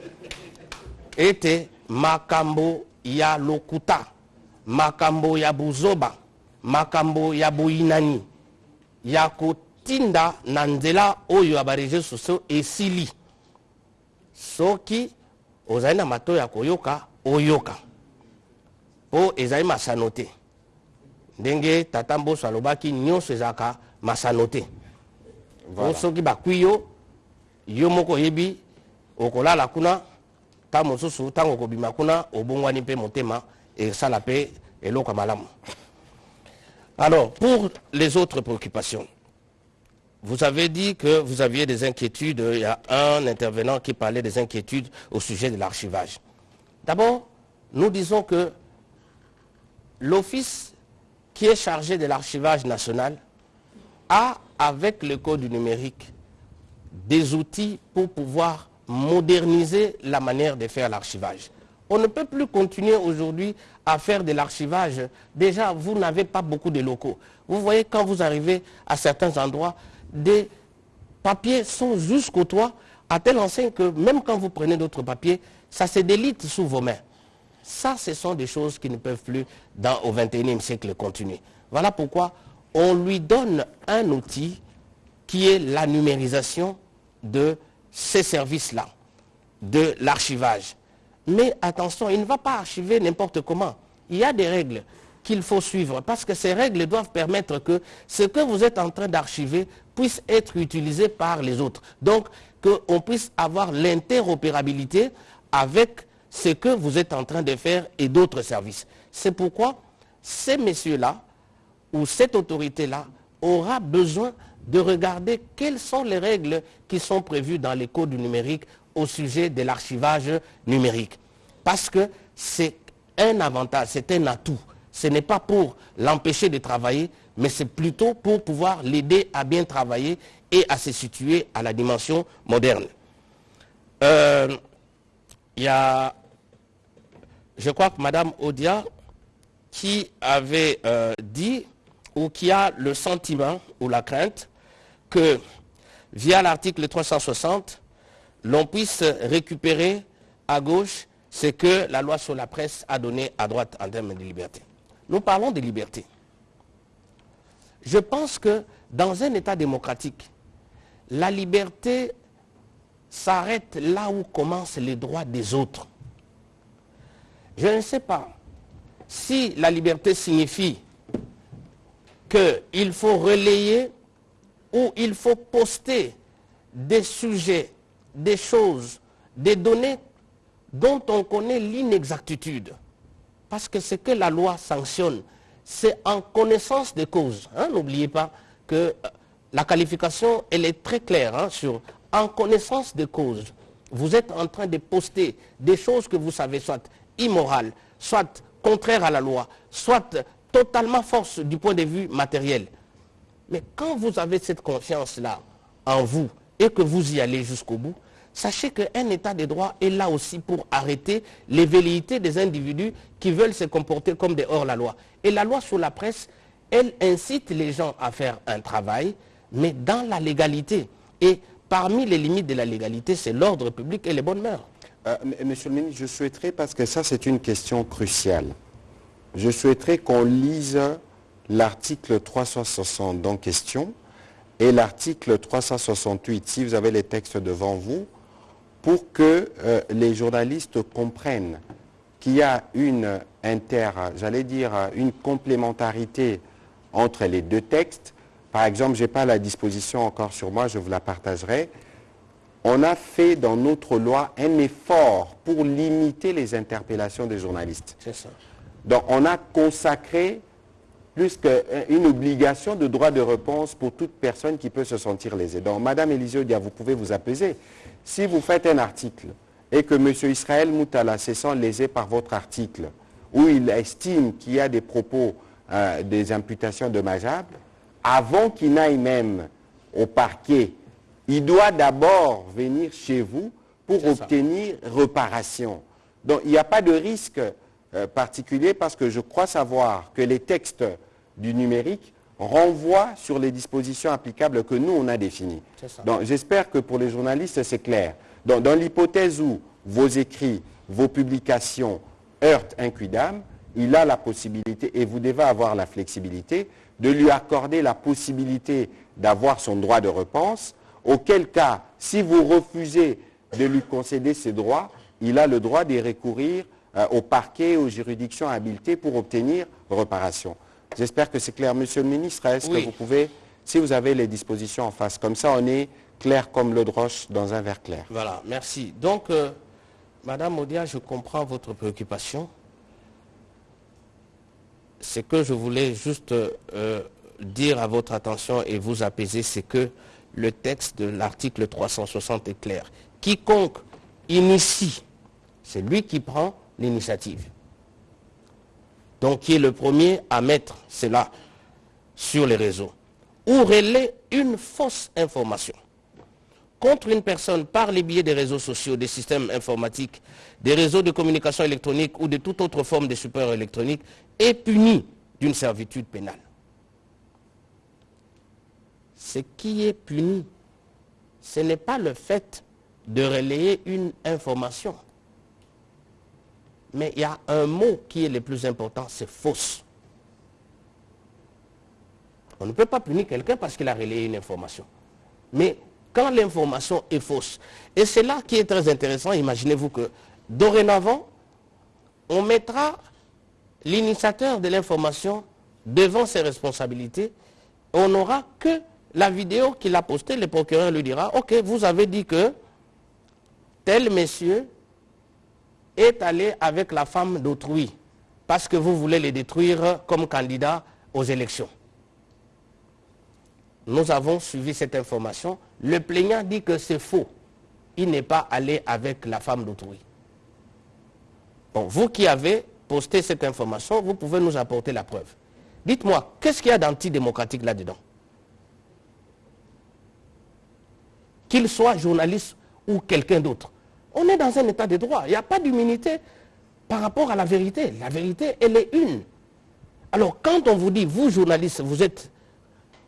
Ete makambo ya lokuta makambo ya buzoba makambo ya boyinani ya kotinda na nzela oyo ya bareseau sociaux esili. Soki ozali na matoi ya koyoka oyoka. Mpo ezali masano te ndenge tata mboso alobaki nyonso ezalaka masano te voilà. soki bakwi yo yo moko oyebi okolala kuna ntango mosusu ntango okobima kuna obongwani mpe motema esala mpe eloko ya malamu. Alors pour les autres préoccupations vous avez dit que vous aviez des inquiétudes il y a un intervenant qui parlait des inquiétudes au sujet de l'archivage d'abord nous disons que l'office qui est chargé de l'archivage national a avec le code du numérique des outils pour pouvoir moderniser la manière de faire l'archivage. On ne peut plus continuer aujourd'hui à faire de l'archivage. Déjà, vous n'avez pas beaucoup de locaux. Vous voyez, quand vous arrivez à certains endroits, des papiers sont jusqu'au toit, à telle enseigne que même quand vous prenez d'autres papiers, ça se délite sous vos mains. Ça, ce sont des choses qui ne peuvent plus, dans, au XXIe siècle, continuer. Voilà pourquoi on lui donne un outil qui est la numérisation de ces services-là, de l'archivage. Mais attention, il ne va pas archiver n'importe comment. Il y a des règles qu'il faut suivre parce que ces règles doivent permettre que ce que vous êtes en train d'archiver puisse être utilisé par les autres. Donc, qu'on puisse avoir l'interopérabilité avec ce que vous êtes en train de faire et d'autres services. C'est pourquoi ces messieurs-là, ou cette autorité-là, aura besoin de regarder quelles sont les règles qui sont prévues dans les codes du numérique au sujet de l'archivage numérique. Parce que c'est un avantage, c'est un atout. Ce n'est pas pour l'empêcher de travailler, mais c'est plutôt pour pouvoir l'aider à bien travailler et à se situer à la dimension moderne. Euh, il y a, je crois que Madame Odia, qui avait euh, dit ou qui a le sentiment ou la crainte que via l'article 360, l'on puisse récupérer à gauche ce que la loi sur la presse a donné à droite en termes de liberté. Nous parlons de liberté. Je pense que dans un État démocratique, la liberté s'arrête là où commencent les droits des autres. Je ne sais pas si la liberté signifie qu'il faut relayer ou il faut poster des sujets, des choses, des données dont on connaît l'inexactitude. Parce que ce que la loi sanctionne, c'est en connaissance des causes. Hein. N'oubliez pas que euh, la qualification, elle est très claire hein, sur en connaissance des causes. Vous êtes en train de poster des choses que vous savez soit immorales, soit contraires à la loi, soit totalement force du point de vue matériel. Mais quand vous avez cette confiance-là en vous et que vous y allez jusqu'au bout, sachez qu'un état de droit est là aussi pour arrêter les velléités des individus qui veulent se comporter comme des hors-la-loi. Et la loi sur la presse, elle incite les gens à faire un travail, mais dans la légalité. Et parmi les limites de la légalité, c'est l'ordre public et les bonnes mœurs. Euh, monsieur le ministre, je souhaiterais, parce que ça c'est une question cruciale, je souhaiterais qu'on lise l'article 360 en question et l'article 368, si vous avez les textes devant vous, pour que euh, les journalistes comprennent qu'il y a une inter, j'allais dire, une complémentarité entre les deux textes. Par exemple, je n'ai pas la disposition encore sur moi, je vous la partagerai. On a fait dans notre loi un effort pour limiter les interpellations des journalistes. C'est ça. Donc on a consacré plus qu'une obligation de droit de réponse pour toute personne qui peut se sentir lésée. Donc Madame Élisée vous pouvez vous apaiser. Si vous faites un article et que M. Israël Moutala se sent lésé par votre article, où il estime qu'il y a des propos, euh, des imputations dommageables, avant qu'il n'aille même au parquet, il doit d'abord venir chez vous pour obtenir réparation. Donc il n'y a pas de risque euh, particulier parce que je crois savoir que les textes du numérique renvoient sur les dispositions applicables que nous, on a définies. Donc j'espère que pour les journalistes, c'est clair. Donc, dans l'hypothèse où vos écrits, vos publications heurtent un quidam, il a la possibilité, et vous devez avoir la flexibilité, de lui accorder la possibilité d'avoir son droit de réponse, auquel cas, si vous refusez de lui concéder ses droits, il a le droit d'y recourir euh, au parquet, aux juridictions habilitées pour obtenir réparation. J'espère que c'est clair. Monsieur le ministre, est-ce que vous pouvez, si vous avez les dispositions en face, comme ça on est clair comme l'eau de roche dans un verre clair. Voilà, merci. Donc, euh, Madame Odia, je comprends votre préoccupation. Ce que je voulais juste euh, dire à votre attention et vous apaiser, c'est que le texte de l'article 360 est clair. Quiconque initie, c'est lui qui prend l'initiative. Donc qui est le premier à mettre cela sur les réseaux. Ou relaie une fausse information contre une personne par les biais des réseaux sociaux, des systèmes informatiques, des réseaux de communication électronique ou de toute autre forme de support électronique est puni d'une servitude pénale. Ce qui est puni, ce n'est pas le fait de relayer une information. Mais il y a un mot qui est le plus important, c'est fausse. On ne peut pas punir quelqu'un parce qu'il a relayé une information. Mais quand l'information est fausse, et c'est là qui est très intéressant, imaginez-vous que dorénavant, on mettra l'initiateur de l'information devant ses responsabilités, on n'aura que la vidéo qu'il a postée, le procureur lui dira, ok, vous avez dit que tel monsieur est allé avec la femme d'autrui parce que vous voulez les détruire comme candidat aux élections. Nous avons suivi cette information. Le plaignant dit que c'est faux. Il n'est pas allé avec la femme d'autrui. Vous qui avez posté cette information, vous pouvez nous apporter la preuve. Dites-moi, qu'est-ce qu'il y a d'antidémocratique là-dedans? Qu'il soit journaliste ou quelqu'un d'autre. On est dans un état de droit. Il n'y a pas d'immunité par rapport à la vérité. La vérité, elle est une. Alors, quand on vous dit, vous, journaliste, vous êtes,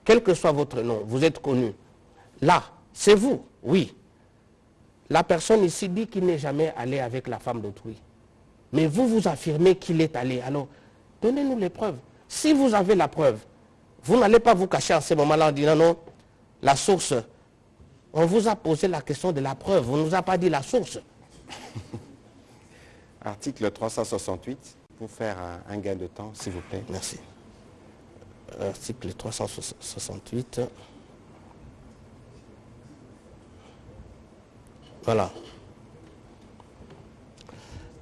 quel que soit votre nom, vous êtes connu, là, c'est vous, oui. La personne ici dit qu'il n'est jamais allé avec la femme d'autrui. Mais vous, vous affirmez qu'il est allé. Alors, donnez-nous les preuves. Si vous avez la preuve, vous n'allez pas vous cacher en ce moment-là en disant non, la source, on vous a posé la question de la preuve, on ne nous a pas dit la source. (laughs) Article 368, pour faire un, un gain de temps, s'il vous plaît. Merci. Article 368. Voilà.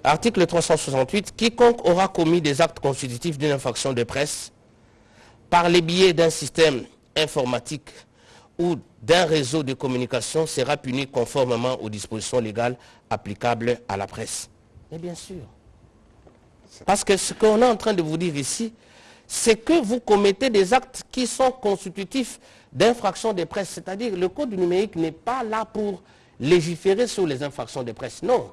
Article 368. Quiconque aura commis des actes constitutifs d'une infraction de presse par les biais d'un système informatique ou d'un réseau de communication sera puni conformément aux dispositions légales applicables à la presse. Mais bien sûr. Parce que ce qu'on est en train de vous dire ici, c'est que vous commettez des actes qui sont constitutifs d'infractions de presse. C'est-à-dire le code numérique n'est pas là pour légiférer sur les infractions de presse. Non.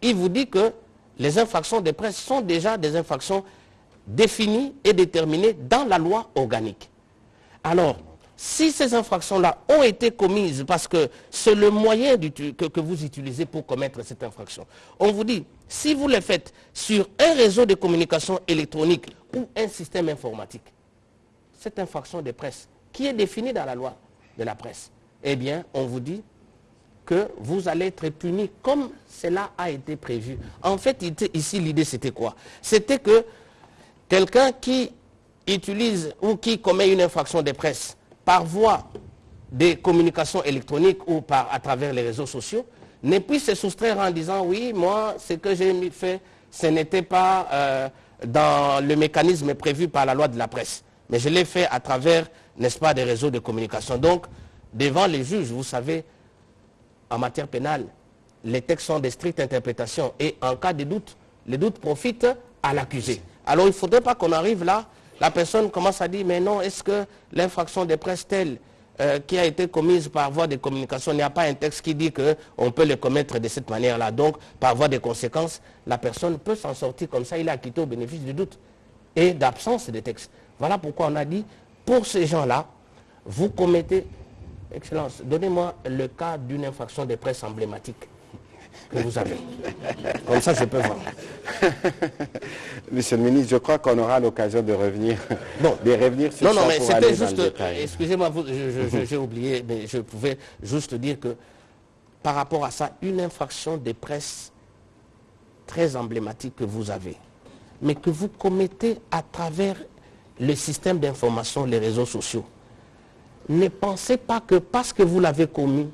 Il vous dit que les infractions de presse sont déjà des infractions définies et déterminées dans la loi organique. Alors, si ces infractions-là ont été commises parce que c'est le moyen que, vous utilisez pour commettre cette infraction, on vous dit, si vous le faites sur un réseau de communication électronique ou un système informatique, cette infraction de presse qui est définie dans la loi de la presse, eh bien, on vous dit que vous allez être puni comme cela a été prévu. En fait, ici, l'idée, c'était quoi? C'était que quelqu'un qui utilise ou qui commet une infraction de presse par voie des communications électroniques ou par, à travers les réseaux sociaux, ne puisse se soustraire en disant oui, moi, ce que j'ai fait, ce n'était pas euh, dans le mécanisme prévu par la loi de la presse. Mais je l'ai fait à travers, n'est-ce pas, des réseaux de communication. Donc, devant les juges, vous savez, en matière pénale, les textes sont de strictes interprétations et en cas de doute, les doutes profitent à l'accusé. Alors il ne faudrait pas qu'on arrive là, la personne commence à dire, mais non, est-ce que l'infraction de presse telle euh, qui a été commise par voie de communication, il n'y a pas un texte qui dit qu'on peut le commettre de cette manière-là. Donc, par voie de conséquence, la personne peut s'en sortir comme ça, il est acquitté au bénéfice du doute et d'absence de texte. Voilà pourquoi on a dit, pour ces gens-là, vous commettez, Excellence, donnez-moi le cas d'une infraction de presse emblématique que vous avez. Comme ça, je peux voir. (laughs) Monsieur le ministre, je crois qu'on aura l'occasion de revenir, bon. de revenir sur non, ça non, mais c'était juste, excusez-moi, (laughs) j'ai oublié, mais je pouvais juste dire que par rapport à ça, une infraction de presse très emblématique que vous avez, mais que vous commettez à travers le système d'information, les réseaux sociaux, ne pensez pas que parce que vous l'avez commis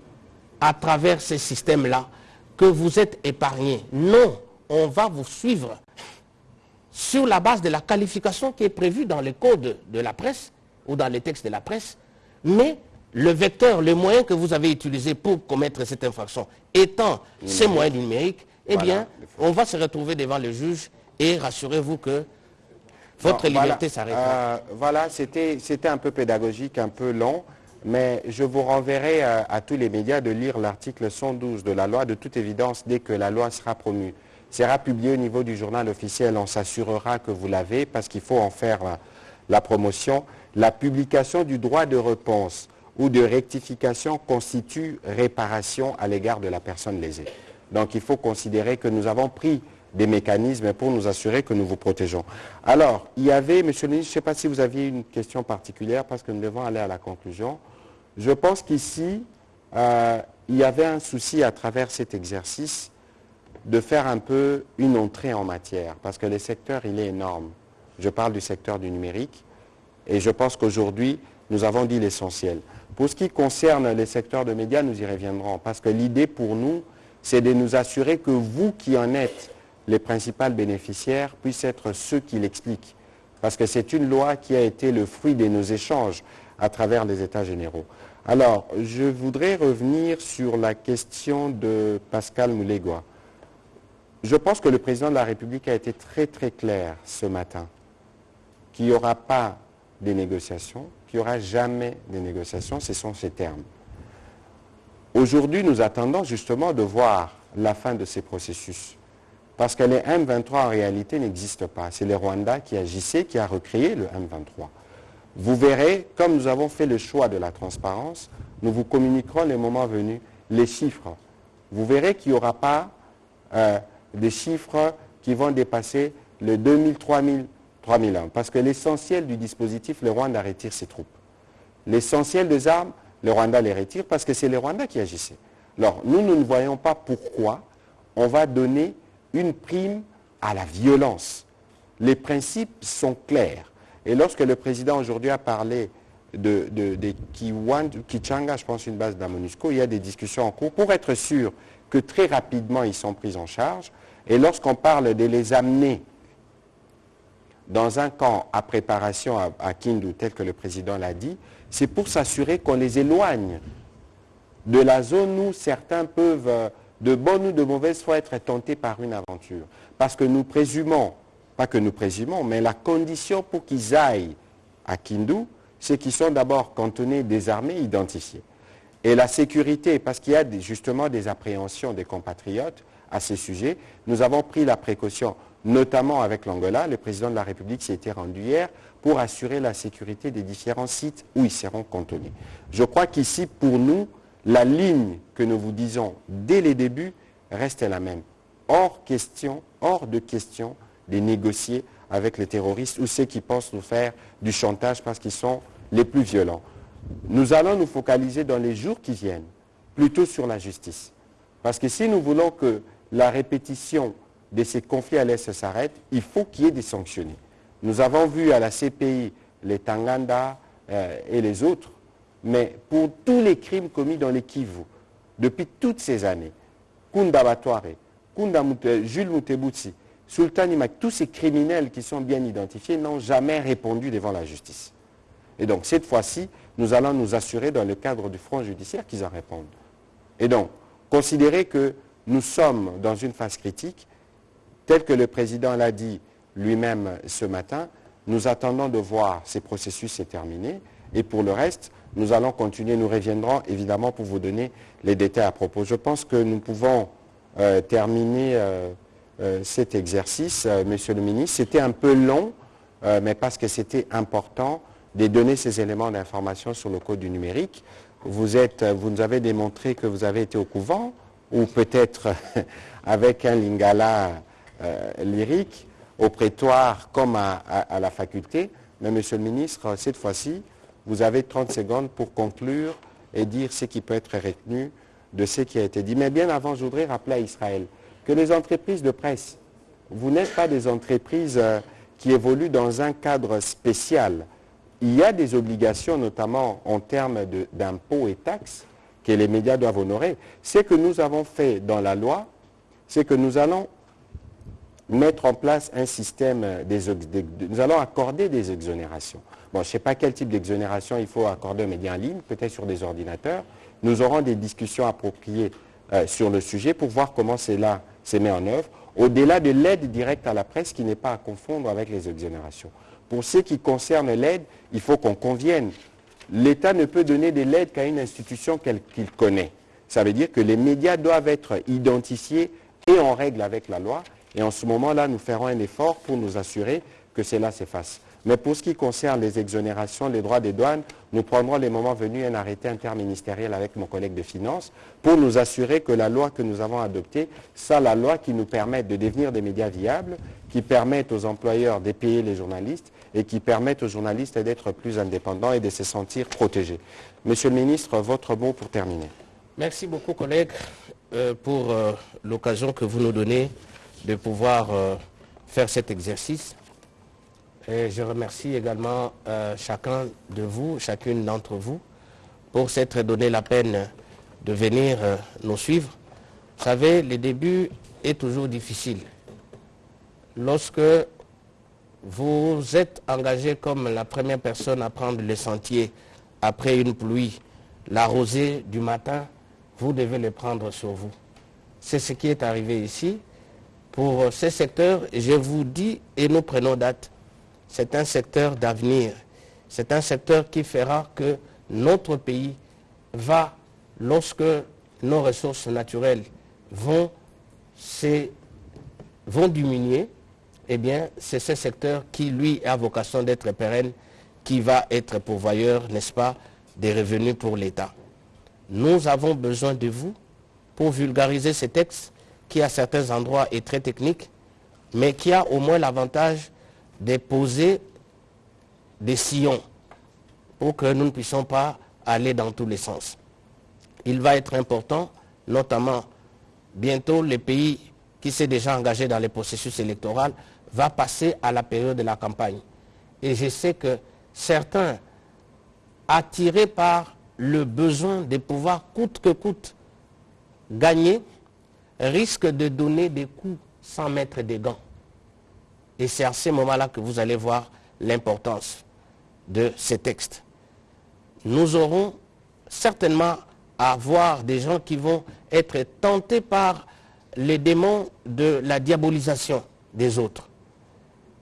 à travers ces systèmes-là, que vous êtes épargné. Non, on va vous suivre sur la base de la qualification qui est prévue dans le code de la presse ou dans les textes de la presse, mais le vecteur, le moyen que vous avez utilisé pour commettre cette infraction étant ces moyens numériques, eh Voilà, bien, on va se retrouver devant le juge et rassurez-vous que votre Non, liberté s'arrêtera. Euh, voilà, c'était c'était un peu pédagogique, un peu long, mais je vous renverrai euh, à tous les médias de lire l'article 112 de la loi. De toute évidence, dès que la loi sera promue, sera publiée au niveau du journal officiel, on s'assurera que vous l'avez parce qu'il faut en faire la, la promotion. La publication du droit de réponse ou de rectification constitue réparation à l'égard de la personne lésée. Donc il faut considérer que nous avons pris des mécanismes pour nous assurer que nous vous protégeons. Alors, il y avait, Monsieur le ministre, je ne sais pas si vous aviez une question particulière parce que nous devons aller à la conclusion. Je pense qu'ici, euh, il y avait un souci à travers cet exercice de faire un peu une entrée en matière parce que le secteur, il est énorme. Je parle du secteur du numérique et je pense qu'aujourd'hui, nous avons dit l'essentiel. Pour ce qui concerne les secteurs de médias, nous y reviendrons parce que l'idée pour nous, c'est de nous assurer que vous qui en êtes les principaux bénéficiaires puissent être ceux qui l'expliquent. Parce que c'est une loi qui a été le fruit de nos échanges à travers les États généraux. Alors, je voudrais revenir sur la question de Pascal Moulégois. Je pense que le président de la République a été très très clair ce matin. qu'il n'y aura pas de négociations, qu'il n'y aura jamais de négociations, ce sont ces termes. Aujourd'hui, nous attendons justement de voir la fin de ces processus. Parce que les M23 en réalité n'existent pas. C'est le Rwanda qui agissait, qui a recréé le M23. Vous verrez, comme nous avons fait le choix de la transparence, nous vous communiquerons les moments venus les chiffres. Vous verrez qu'il n'y aura pas euh, des chiffres qui vont dépasser le 2000, 3000, 3001. Parce que l'essentiel du dispositif, le Rwanda retire ses troupes. L'essentiel des armes, le Rwanda les retire parce que c'est le Rwanda qui agissait. Alors, nous, nous ne voyons pas pourquoi on va donner une prime à la violence. Les principes sont clairs. Et lorsque le président aujourd'hui a parlé de, Kichanga, je pense une base d'Amonusco, il y a des discussions en cours pour être sûr que très rapidement ils sont pris en charge. Et lorsqu'on parle de les amener dans un camp à préparation à, Kindu, tel que le président l'a dit, c'est pour s'assurer qu'on les éloigne de la zone où certains peuvent, euh, de bonne ou de mauvaise foi, être tentés par une aventure. Parce que nous présumons, pas que nous présumons, mais la condition pour qu'ils aillent à Kindu, c'est qu'ils sont d'abord cantonnés, désarmés, identifiés. Et la sécurité, parce qu'il y a justement des appréhensions des compatriotes à ces sujets, nous avons pris la précaution notamment avec l'Angola. Le président de la République s'y était rendu hier pour assurer la sécurité des différents sites où ils seront contenus. Je crois qu'ici, pour nous, la ligne que nous vous disons dès les débuts reste la même. Hors question, hors de question de négocier avec les terroristes ou ceux qui pensent nous faire du chantage parce qu'ils sont les plus violents. Nous allons nous focaliser dans les jours qui viennent plutôt sur la justice. Parce que si nous voulons que la répétition de ces conflits à l'Est s'arrête, il faut qu'il y ait des sanctionnés. Nous avons vu à la CPI les Tanganda euh, et les autres, mais pour tous les crimes commis dans les Kivu, depuis toutes ces années, Kunda Batware, Kunda Jules Sultan Imak, tous ces criminels qui sont bien identifiés n'ont jamais répondu devant la justice. Et donc cette fois-ci, nous allons nous assurer dans le cadre du front judiciaire qu'ils en répondent. Et donc, considérer que nous sommes dans une phase critique, Tel que le président l'a dit lui-même ce matin, nous attendons de voir ces processus se terminer. Et pour le reste, nous allons continuer, nous reviendrons évidemment pour vous donner les détails à propos. Je pense que nous pouvons euh, terminer euh, cet exercice, Monsieur le ministre. C'était un peu long, mais parce que c'était important de donner ces éléments d'information sur le code du numérique. Vous, nous avez démontré que vous avez été au couvent, ou peut-être (laughs) avec un lingala euh, lyrique au prétoire comme à, la faculté. Mais Monsieur le ministre, cette fois-ci, vous avez 30 secondes pour conclure et dire ce qui peut être retenu de ce qui a été dit. Mais bien avant, je voudrais rappeler à Israël que les entreprises de presse, vous n'êtes pas des entreprises euh, qui évoluent dans un cadre spécial. Il y a des obligations, notamment en termes d'impôts et taxes, que les médias doivent honorer. Ce que nous avons fait dans la loi, c'est que nous allons mettre en place un système, des, nous allons accorder des exonérations. Bon, je ne sais pas quel type d'exonération il faut accorder aux médias en ligne, peut-être sur des ordinateurs. Nous aurons des discussions appropriées euh, sur le sujet pour voir comment cela se met en œuvre, au-delà de l'aide directe à la presse qui n'est pas à confondre avec les exonérations. Pour ce qui concerne l'aide, il faut qu'on convienne. L'État ne peut donner de l'aide qu'à une institution qu'il connaît. Ça veut dire que les médias doivent être identifiés et en règle avec la loi et en ce moment-là, nous ferons un effort pour nous assurer que cela s'efface. Mais pour ce qui concerne les exonérations, les droits des douanes, nous prendrons les moments venus un arrêté interministériel avec mon collègue de finances pour nous assurer que la loi que nous avons adoptée, c'est la loi qui nous permette de devenir des médias viables, qui permettent aux employeurs de payer les journalistes et qui permettent aux journalistes d'être plus indépendants et de se sentir protégés. Monsieur le ministre, votre mot pour terminer. Merci beaucoup, collègues, euh, pour euh, l'occasion que vous nous donnez de pouvoir euh, faire cet exercice. Et je remercie également euh, chacun de vous, chacune d'entre vous, pour s'être donné la peine de venir euh, nous suivre. Vous savez, le début est toujours difficile. Lorsque vous êtes engagé comme la première personne à prendre le sentier après une pluie, la rosée du matin, vous devez le prendre sur vous. C'est ce qui est arrivé ici pour ces secteurs, je vous dis, et nous prenons date, c'est un secteur d'avenir. C'est un secteur qui fera que notre pays va, lorsque nos ressources naturelles vont, diminuer, eh bien, c'est ce secteur qui, lui, a vocation d'être pérenne, qui va être pourvoyeur, n'est-ce pas, des revenus pour l'État. Nous avons besoin de vous pour vulgariser ces textes qui, à certains endroits, est très technique, mais qui a au moins l'avantage de poser des sillons pour que nous ne puissions pas aller dans tous les sens. Il va être important, notamment bientôt les pays qui s'est déjà engagé dans les processus électoraux va passer à la période de la campagne. Et je sais que certains, attirés par le besoin de pouvoir coûte que coûte gagner, risquent de donner des coups sans mettre des gants. Et c'est à ce moment-là que vous allez voir l'importance de ces textes. Nous aurons certainement à voir des gens qui vont être tentés par les démons de la diabolisation des autres.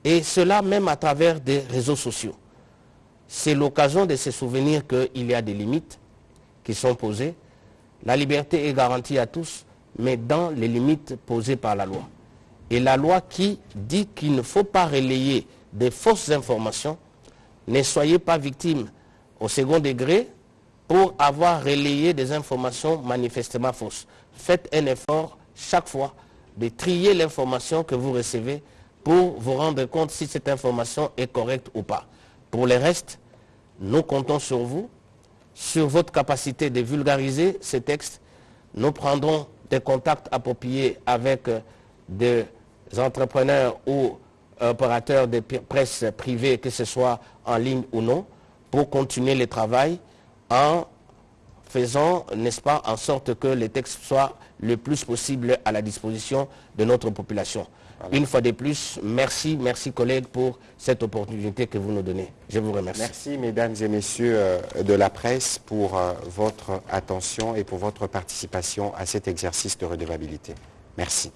Et cela même à travers des réseaux sociaux. C'est l'occasion de se souvenir qu'il y a des limites qui sont posées. La liberté est garantie à tous, mais dans les limites posées par la loi. Et la loi qui dit qu'il ne faut pas relayer des fausses informations, ne soyez pas victime au second degré pour avoir relayé des informations manifestement fausses. Faites un effort chaque fois de trier l'information que vous recevez pour vous rendre compte si cette information est correcte ou pas. Pour le reste, nous comptons sur vous, sur votre capacité de vulgariser ces textes. Nous prendrons des contacts appropriés avec euh, des entrepreneurs ou opérateurs de presse privée, que ce soit en ligne ou non, pour continuer le travail en faisant, n'est-ce pas, en sorte que les textes soient le plus possible à la disposition de notre population. Une fois de plus, merci, merci collègues pour cette opportunité que vous nous donnez. Je vous remercie. Merci mesdames et messieurs euh, de la presse pour euh, votre attention et pour votre participation à cet exercice de redevabilité. Merci.